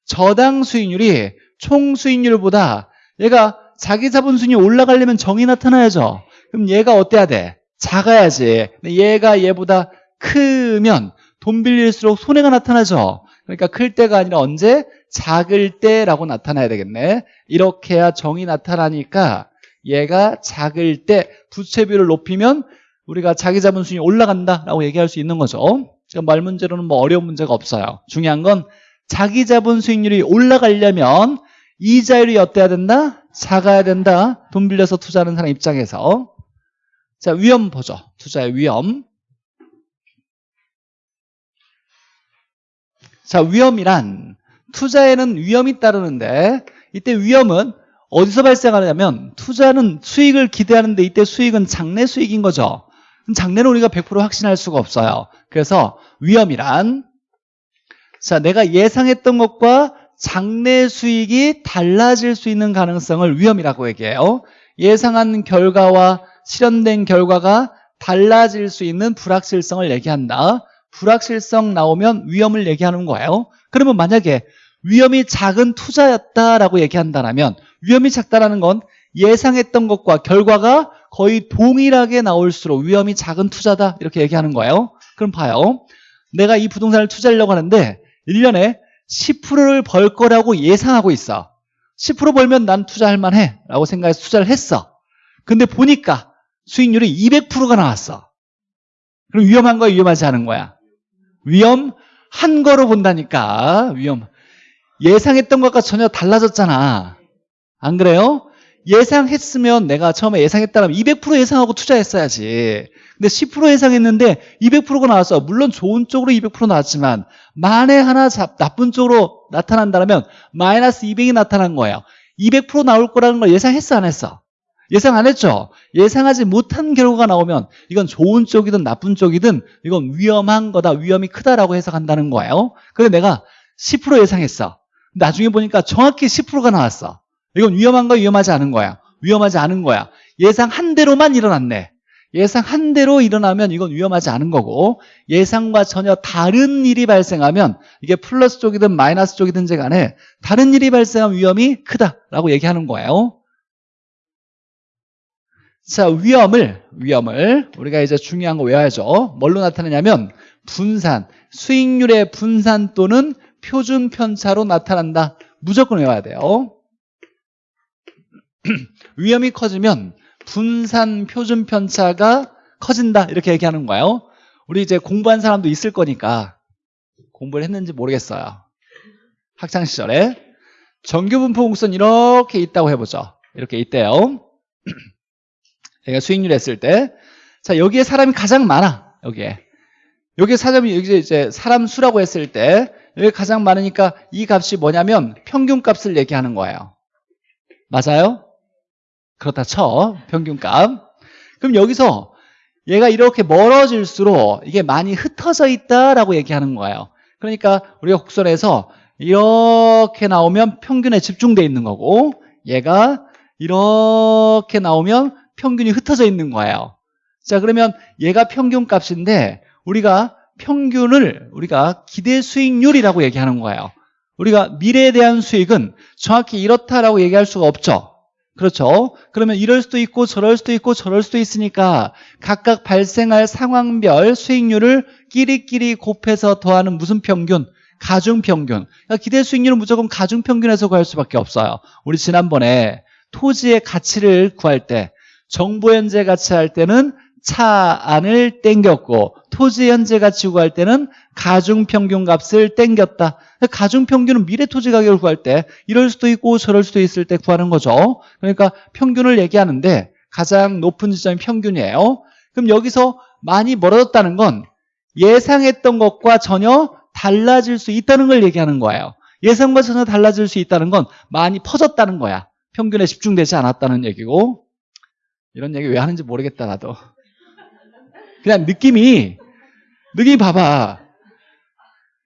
저당 수익률이 총 수익률보다 얘가 자기 자본순위 올라가려면 정이 나타나야죠. 그럼 얘가 어때야 돼? 작아야지. 얘가 얘보다 크면 돈 빌릴수록 손해가 나타나죠. 그러니까 클 때가 아니라 언제? 작을 때라고 나타나야 되겠네. 이렇게 해야 정이 나타나니까 얘가 작을 때 부채비율을 높이면 우리가 자기 자본순위 올라간다라고 얘기할 수 있는 거죠. 지금 말 문제로는 뭐 어려운 문제가 없어요. 중요한 건 자기 자본 수익률이 올라가려면 이자율이 어때야 된다? 작아야 된다. 돈 빌려서 투자하는 사람 입장에서. 자, 위험 보죠. 투자의 위험. 자, 위험이란 투자에는 위험이 따르는데 이때 위험은 어디서 발생하냐면 투자는 수익을 기대하는데 이때 수익은 장래 수익인 거죠. 장래는 우리가 100% 확신할 수가 없어요. 그래서 위험이란 자, 내가 예상했던 것과 장래 수익이 달라질 수 있는 가능성을 위험이라고 얘기해요. 예상한 결과와 실현된 결과가 달라질 수 있는 불확실성을 얘기한다. 불확실성 나오면 위험을 얘기하는 거예요. 그러면 만약에 위험이 작은 투자였다라고 얘기한다면 위험이 작다라는 건 예상했던 것과 결과가 거의 동일하게 나올수록 위험이 작은 투자다 이렇게 얘기하는 거예요 그럼 봐요 내가 이 부동산을 투자하려고 하는데 1년에 10%를 벌 거라고 예상하고 있어. 10% 벌면 난 투자할 만해. 라고 생각해서 투자를 했어. 근데 보니까 수익률이 200%가 나왔어. 그럼 위험한 거야 위험하지 않은 거야? 위험한 거로 본다니까. 위험. 예상했던 것과 전혀 달라졌잖아. 안 그래요? 예상했으면 내가 처음에 예상했다면 200% 예상하고 투자했어야지. 근데 10% 예상했는데 200%가 나왔어. 물론 좋은 쪽으로 200% 나왔지만 만에 하나 잡, 나쁜 쪽으로 나타난다면 마이너스 200이 나타난 거예요. 200% 나올 거라는 걸 예상했어 안 했어? 예상 안 했죠? 예상하지 못한 결과가 나오면 이건 좋은 쪽이든 나쁜 쪽이든 이건 위험한 거다 위험이 크다라고 해석한다는 거예요. 근데 내가 10% 예상했어. 나중에 보니까 정확히 10%가 나왔어 이건 위험한 거야 위험하지 않은 거야. 위험하지 않은 거야. 예상한 대로만 일어났네. 예상한 대로 일어나면 이건 위험하지 않은 거고 예상과 전혀 다른 일이 발생하면 이게 플러스 쪽이든 마이너스 쪽이든지 간에 다른 일이 발생하면 위험이 크다라고 얘기하는 거예요. 자 위험을 위험을 우리가 이제 중요한 거 외워야죠. 뭘로 나타내냐면 분산 수익률의 분산 또는 표준 편차로 나타난다. 무조건 외워야 돼요 위험이 커지면 분산 표준 편차가 커진다. 이렇게 얘기하는 거예요. 우리 이제 공부한 사람도 있을 거니까 공부를 했는지 모르겠어요. 학창시절에. 정규분포 공선 이렇게 있다고 해보죠. 이렇게 있대요. 얘가 수익률 했을 때. 자 여기에 사람이 가장 많아. 여기에. 여기에 사람이 여기 이제 사람 수라고 했을 때 여기 가장 많으니까 이 값이 뭐냐면 평균 값을 얘기하는 거예요. 맞아요? 그렇다 쳐. 평균값. 그럼 여기서 얘가 이렇게 멀어질수록 이게 많이 흩어져 있다라고 얘기하는 거예요. 그러니까 우리가 곡선에서 이렇게 나오면 평균에 집중돼 있는 거고 얘가 이렇게 나오면 평균이 흩어져 있는 거예요. 자 그러면 얘가 평균값인데 우리가 평균을 우리가 기대 수익률이라고 얘기하는 거예요. 우리가 미래에 대한 수익은 정확히 이렇다라고 얘기할 수가 없죠 그렇죠? 그러면 이럴 수도 있고 저럴 수도 있고 저럴 수도 있으니까 각각 발생할 상황별 수익률을 끼리끼리 곱해서 더하는 무슨 평균? 가중평균. 그러니까 기대 수익률은 무조건 가중평균에서 구할 수밖에 없어요. 우리 지난번에 토지의 가치를 구할 때 정보 현재 가치 할 때는 차 안을 땡겼고 토지 현재 가치 구할 때는 가중 평균 값을 땡겼다. 가중 평균은 미래 토지 가격을 구할 때 이럴 수도 있고 저럴 수도 있을 때 구하는 거죠. 그러니까 평균을 얘기하는데 가장 높은 지점이 평균이에요. 그럼 여기서 많이 멀어졌다는 건 예상했던 것과 전혀 달라질 수 있다는 걸 얘기하는 거예요. 예상과 전혀 달라질 수 있다는 건 많이 퍼졌다는 거야. 평균에 집중되지 않았다는 얘기고. 이런 얘기 왜 하는지 모르겠다 나도 그냥 느낌이 느낌이 봐봐.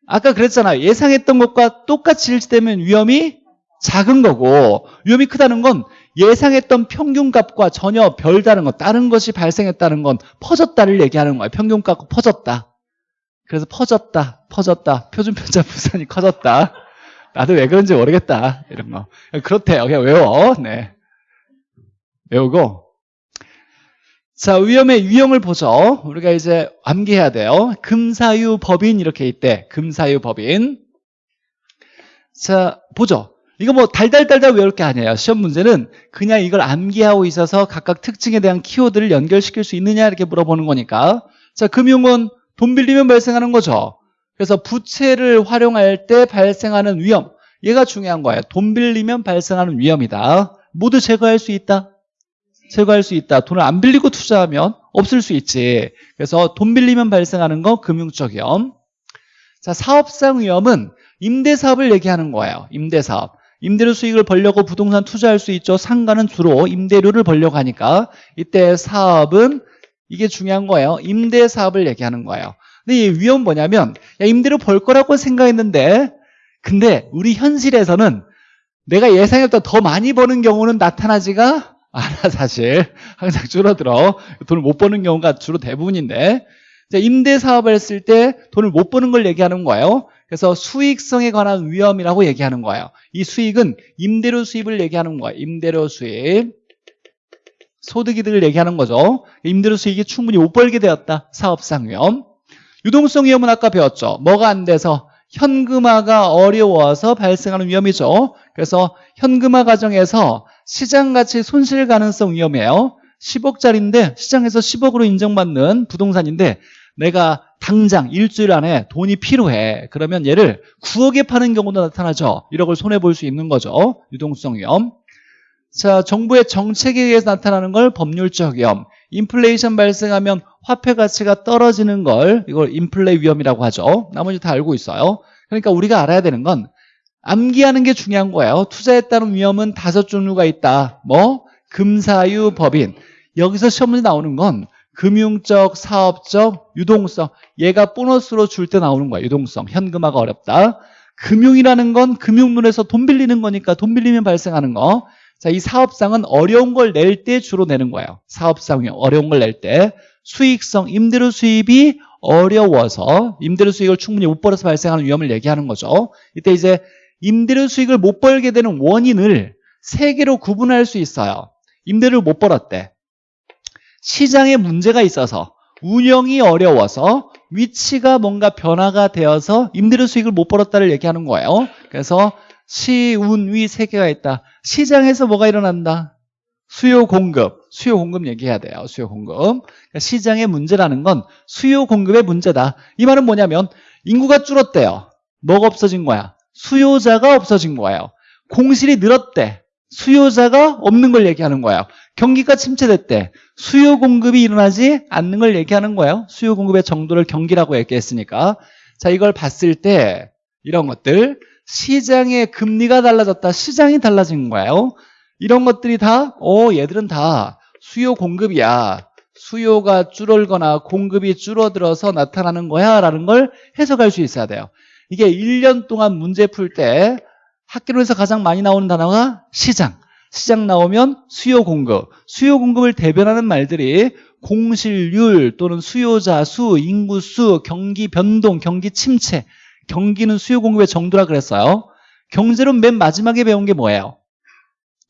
아까 그랬잖아. 예상했던 것과 똑같이 일치되면 위험이 작은 거고 위험이 크다는 건 예상했던 평균값과 전혀 별다른 것 다른 것이 발생했다는 건 퍼졌다를 얘기하는 거야. 평균값과 퍼졌다. 그래서 퍼졌다 퍼졌다. 표준편차 부산이 커졌다. 나도 왜 그런지 모르겠다. 이런 거. 그렇대요. 그냥 외워. 네. 외우고 자, 위험의 유형을 보죠. 우리가 이제 암기해야 돼요. 금사유 법인 이렇게 있대. 금사유 법인. 자, 보죠. 이거 뭐 달달달달 외울 게 아니에요. 시험 문제는 그냥 이걸 암기하고 있어서 각각 특징에 대한 키워드를 연결시킬 수 있느냐 이렇게 물어보는 거니까. 자, 금융은 돈 빌리면 발생하는 거죠. 그래서 부채를 활용할 때 발생하는 위험. 얘가 중요한 거예요. 돈 빌리면 발생하는 위험이다. 모두 제거할 수 있다. 제거할 수 있다. 돈을 안 빌리고 투자하면 없을 수 있지. 그래서 돈 빌리면 발생하는 거 금융적 위험. 자, 사업상 위험은 임대사업을 얘기하는 거예요. 임대사업. 임대료 수익을 벌려고 부동산 투자할 수 있죠. 상가는 주로 임대료를 벌려고 하니까 이때 사업은 이게 중요한 거예요. 임대사업을 얘기하는 거예요. 근데 이 위험 뭐냐면 야, 임대료 벌 거라고 생각했는데 근데 우리 현실에서는 내가 예상했던 더 많이 버는 경우는 나타나지가 않아 사실 항상 줄어들어 돈을 못 버는 경우가 주로 대부분인데 임대 사업을 했을 때 돈을 못 버는 걸 얘기하는 거예요 그래서 수익성에 관한 위험이라고 얘기하는 거예요 이 수익은 임대료 수입을 얘기하는 거예요 임대료 수입 소득이득을 얘기하는 거죠. 임대료 수익이 충분히 못 벌게 되었다. 사업상 위험. 유동성 위험은 아까 배웠죠. 뭐가 안 돼서 현금화가 어려워서 발생하는 위험이죠. 그래서 현금화 과정에서 시장 가치 손실 가능성 위험이에요. 10억짜리인데 시장에서 10억으로 인정받는 부동산인데 내가 당장 일주일 안에 돈이 필요해. 그러면 얘를 9억에 파는 경우도 나타나죠. 1억을 손해볼 수 있는 거죠. 유동성 위험. 자, 정부의 정책에 의해서 나타나는 걸 법률적 위험. 인플레이션 발생하면 화폐 가치가 떨어지는 걸 이걸 인플레 위험이라고 하죠. 나머지 다 알고 있어요. 그러니까 우리가 알아야 되는 건 암기하는 게 중요한 거예요. 투자에 따른 위험은 다섯 종류가 있다. 뭐? 금사유 법인. 여기서 시험 문제 나오는 건 금융적, 사업적, 유동성. 얘가 보너스로 줄 때 나오는 거야. 유동성. 현금화가 어렵다. 금융이라는 건 금융론에서 돈 빌리는 거니까 돈 빌리면 발생하는 거. 자, 이 사업상은 어려운 걸 낼 때 주로 내는 거예요. 사업상이 어려운 걸 낼 때. 수익성, 임대료 수입이 어려워서 임대료 수익을 충분히 못 벌어서 발생하는 위험을 얘기하는 거죠. 이때 이제 임대료 수익을 못 벌게 되는 원인을 세 개로 구분할 수 있어요. 임대료를 못 벌었대. 시장에 문제가 있어서 운영이 어려워서 위치가 뭔가 변화가 되어서 임대료 수익을 못 벌었다를 얘기하는 거예요. 그래서 시, 운, 위 세 개가 있다. 시장에서 뭐가 일어난다? 수요 공급, 수요 공급 얘기해야 돼요. 수요 공급. 그러니까 시장의 문제라는 건 수요 공급의 문제다. 이 말은 뭐냐면 인구가 줄었대요. 뭐가 없어진 거야? 수요자가 없어진 거예요. 공실이 늘었대. 수요자가 없는 걸 얘기하는 거예요. 경기가 침체됐대. 수요 공급이 일어나지 않는 걸 얘기하는 거예요. 수요 공급의 정도를 경기라고 얘기했으니까. 자, 이걸 봤을 때 이런 것들 시장의 금리가 달라졌다. 시장이 달라진 거예요. 이런 것들이 다, 어, 얘들은 다 수요 공급이야. 수요가 줄어들거나 공급이 줄어들어서 나타나는 거야. 라는 걸 해석할 수 있어야 돼요. 이게 1년 동안 문제 풀 때 학교에서 가장 많이 나오는 단어가 시장. 시장 나오면 수요 공급. 수요 공급을 대변하는 말들이 공실률 또는 수요자 수, 인구수, 경기 변동, 경기 침체. 경기는 수요 공급의 정도라 그랬어요. 경제론 맨 마지막에 배운 게 뭐예요?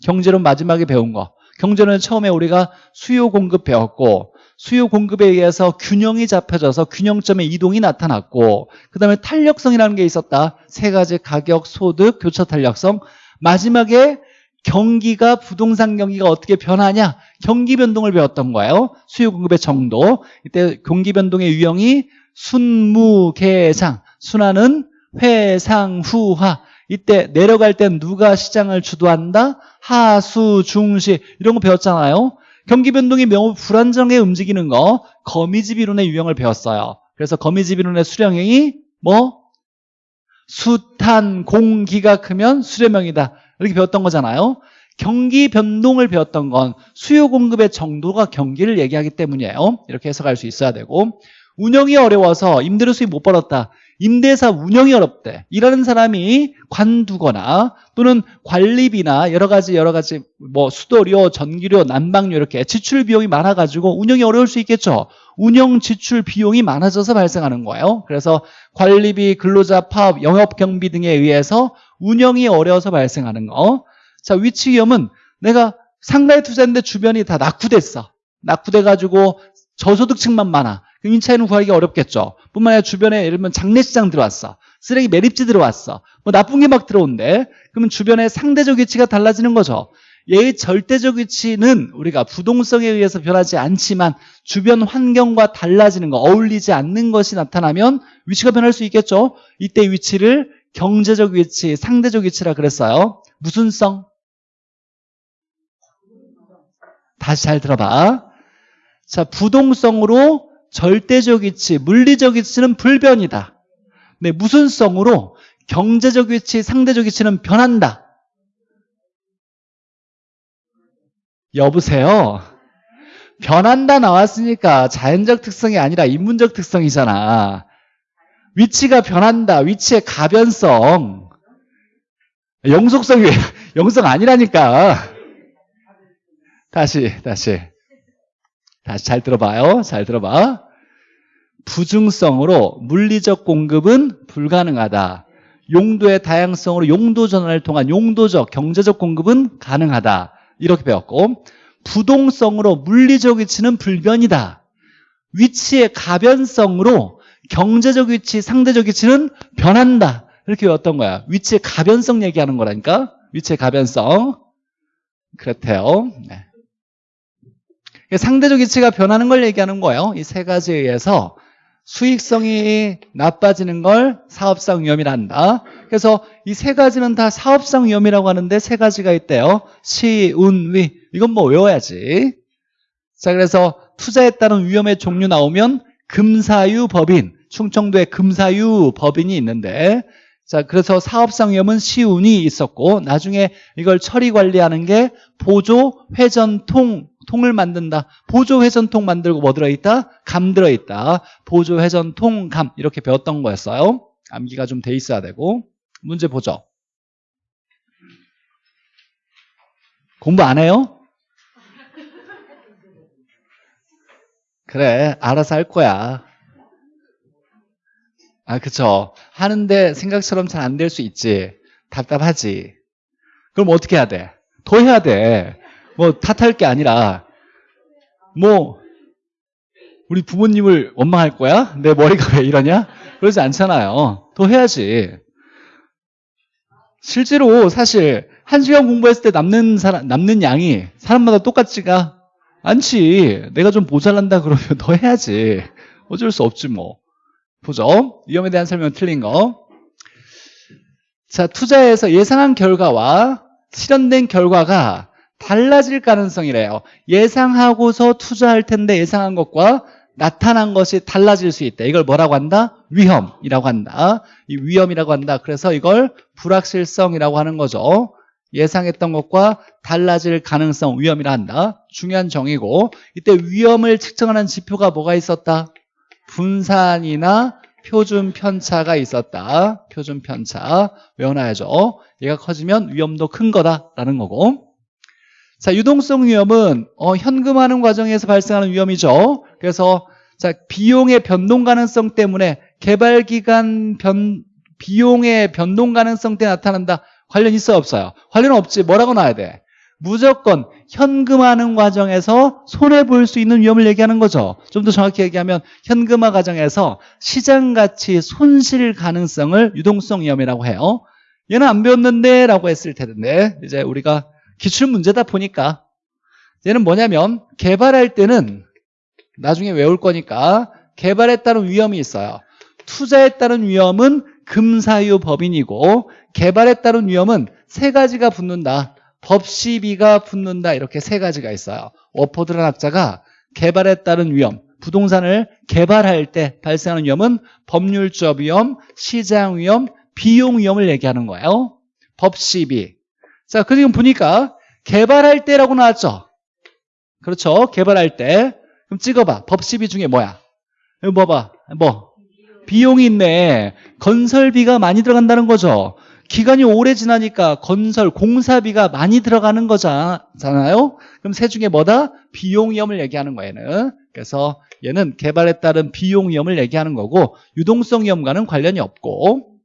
경제론 마지막에 배운 거. 경제는 처음에 우리가 수요 공급 배웠고 수요 공급에 의해서 균형이 잡혀져서 균형점의 이동이 나타났고 그 다음에 탄력성이라는 게 있었다. 세 가지 가격, 소득, 교차 탄력성. 마지막에 경기가 부동산 경기가 어떻게 변하냐 경기 변동을 배웠던 거예요. 수요 공급의 정도. 이때 경기 변동의 유형이 순무계상. 순환은 회상후하. 이때 내려갈 땐 누가 시장을 주도한다? 하수, 중시 이런 거 배웠잖아요. 경기 변동이 매우 불안정하게 움직이는 거 거미집 이론의 유형을 배웠어요. 그래서 거미집 이론의 수령형이 뭐? 수탄, 공기가 크면 수렴형이다. 이렇게 배웠던 거잖아요. 경기 변동을 배웠던 건 수요 공급의 정도가 경기를 얘기하기 때문이에요. 이렇게 해석할 수 있어야 되고 운영이 어려워서 임대료 수입 못 벌었다. 임대사 운영이 어렵대. 일하는 사람이 관두거나 또는 관리비나 여러 가지 여러 가지 뭐 수도료, 전기료, 난방료 이렇게 지출 비용이 많아가지고 운영이 어려울 수 있겠죠. 운영 지출 비용이 많아져서 발생하는 거예요. 그래서 관리비, 근로자 파업, 영업 경비 등에 의해서 운영이 어려워서 발생하는 거. 자, 위치 위험은 내가 상가에 투자했는데 주변이 다 낙후됐어. 낙후돼가지고 저소득층만 많아. 그럼 임차인은 구하기 어렵겠죠. 뿐만 아니라 주변에 예를 들면 장례시장 들어왔어. 쓰레기 매립지 들어왔어. 뭐 나쁜 게 막 들어온대. 그러면 주변의 상대적 위치가 달라지는 거죠. 얘의 절대적 위치는 우리가 부동성에 의해서 변하지 않지만 주변 환경과 달라지는 거, 어울리지 않는 것이 나타나면 위치가 변할 수 있겠죠. 이때 위치를 경제적 위치, 상대적 위치라 그랬어요. 무슨 성? 다시 잘 들어봐. 자, 부동성으로 절대적 위치, 물리적 위치는 불변이다. 네, 무슨 성으로 경제적 위치, 상대적 위치는 변한다. 여보세요? 변한다 나왔으니까 자연적 특성이 아니라 인문적 특성이잖아. 위치가 변한다. 위치의 가변성. 영속성이 영성 아니라니까. 다시 다시. 다시 잘 들어봐요. 잘 들어봐. 부중성으로 물리적 공급은 불가능하다. 용도의 다양성으로 용도 전환을 통한 용도적, 경제적 공급은 가능하다. 이렇게 배웠고 부동성으로 물리적 위치는 불변이다. 위치의 가변성으로 경제적 위치, 상대적 위치는 변한다. 이렇게 외웠던 거야. 위치의 가변성 얘기하는 거라니까. 위치의 가변성. 그렇대요. 네. 상대적 위치가 변하는 걸 얘기하는 거예요. 이 세 가지에 의해서 수익성이 나빠지는 걸 사업상 위험이라 한다. 그래서 이 세 가지는 다 사업상 위험이라고 하는데 세 가지가 있대요. 시, 운, 위. 이건 뭐 외워야지. 자, 그래서 투자에 따른 위험의 종류 나오면 금사유 법인, 충청도에 금사유 법인이 있는데 자, 그래서 사업상 위험은 시운이 있었고 나중에 이걸 처리 관리하는 게 보조 회전통 통을 만든다. 보조 회전통 만들고 뭐 들어있다? 감 들어있다. 보조 회전통 감 이렇게 배웠던 거였어요. 암기가 좀 돼 있어야 되고 문제 보죠. 공부 안 해요? 그래 알아서 할 거야. 아, 그쵸. 하는데 생각처럼 잘 안 될 수 있지. 답답하지. 그럼 어떻게 해야 돼? 더 해야 돼. 뭐 탓할 게 아니라 뭐 우리 부모님을 원망할 거야? 내 머리가 왜 이러냐? 그러지 않잖아요. 더 해야지. 실제로 사실 한 시간 공부했을 때 남는 사람 남는 양이 사람마다 똑같지가 않지. 내가 좀 모자란다 그러면 더 해야지. 어쩔 수 없지 뭐. 보죠. 위험에 대한 설명은 틀린 거. 자, 투자에서 예상한 결과와 실현된 결과가 달라질 가능성이래요. 예상하고서 투자할 텐데 예상한 것과 나타난 것이 달라질 수 있다. 이걸 뭐라고 한다? 위험이라고 한다. 이 위험이라고 한다. 그래서 이걸 불확실성이라고 하는 거죠. 예상했던 것과 달라질 가능성 위험이라 한다. 중요한 정의고 이때 위험을 측정하는 지표가 뭐가 있었다? 분산이나 표준 편차가 있었다. 표준 편차 외워놔야죠. 얘가 커지면 위험도 큰 거다라는 거고 자 유동성 위험은 어, 현금화하는 과정에서 발생하는 위험이죠. 그래서 자 비용의 변동 가능성 때문에 개발 기간 변 비용의 변동 가능성 때 나타난다. 관련 있어 없어요? 관련 없지. 뭐라고 나와야 돼? 무조건 현금화하는 과정에서 손해볼 수 있는 위험을 얘기하는 거죠. 좀 더 정확히 얘기하면 현금화 과정에서 시장가치 손실 가능성을 유동성 위험이라고 해요. 얘는 안 배웠는데 라고 했을 텐데 이제 우리가 기출 문제다 보니까. 얘는 뭐냐면 개발할 때는 나중에 외울 거니까 개발에 따른 위험이 있어요. 투자에 따른 위험은 금사유 법인이고 개발에 따른 위험은 세 가지가 붙는다. 법시비가 붙는다. 이렇게 세 가지가 있어요. 워포드라는 학자가 개발에 따른 위험 부동산을 개발할 때 발생하는 위험은 법률적 위험, 시장 위험, 비용 위험을 얘기하는 거예요. 법시비 자 그리고 보니까 개발할 때라고 나왔죠 그렇죠 개발할 때 그럼 찍어봐 법시비 중에 뭐야 이거 봐봐 뭐 비용이 있네 건설비가 많이 들어간다는 거죠 기간이 오래 지나니까 건설, 공사비가 많이 들어가는 거잖아요. 그럼 세 중에 뭐다? 비용 위험을 얘기하는 거예요. 얘는. 그래서 얘는 개발에 따른 비용 위험을 얘기하는 거고 유동성 위험과는 관련이 없고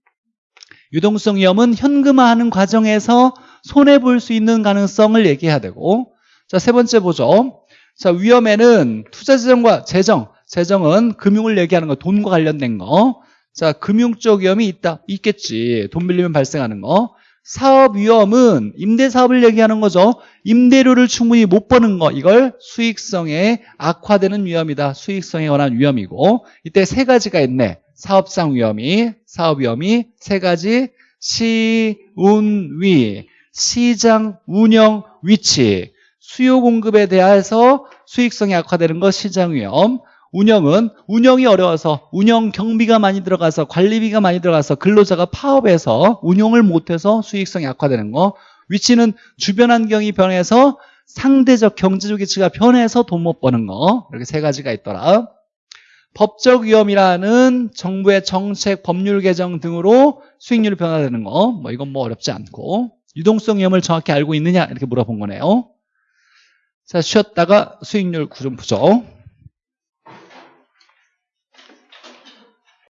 유동성 위험은 현금화하는 과정에서 손해볼 수 있는 가능성을 얘기해야 되고 자, 세 번째 보죠. 자, 위험에는 투자재정과 재정, 재정은 금융을 얘기하는 거, 돈과 관련된 거. 자, 금융적 위험이 있다. 있겠지. 돈 빌리면 발생하는 거. 사업 위험은 임대 사업을 얘기하는 거죠. 임대료를 충분히 못 버는 거. 이걸 수익성에 악화되는 위험이다. 수익성에 관한 위험이고. 이때 세 가지가 있네. 사업상 위험이, 사업 위험이 세 가지. 시, 운, 위. 시장, 운영, 위치. 수요 공급에 대해서 수익성이 악화되는 거 시장 위험. 운영은 운영이 어려워서 운영 경비가 많이 들어가서 관리비가 많이 들어가서 근로자가 파업해서 운영을 못해서 수익성이 악화되는 거 위치는 주변 환경이 변해서 상대적 경제적 위치가 변해서 돈 못 버는 거 이렇게 세 가지가 있더라 법적 위험이라는 정부의 정책, 법률 개정 등으로 수익률이 변화되는 거 뭐 이건 뭐 어렵지 않고 유동성 위험을 정확히 알고 있느냐? 이렇게 물어본 거네요. 자 쉬었다가 수익률 구좀 보죠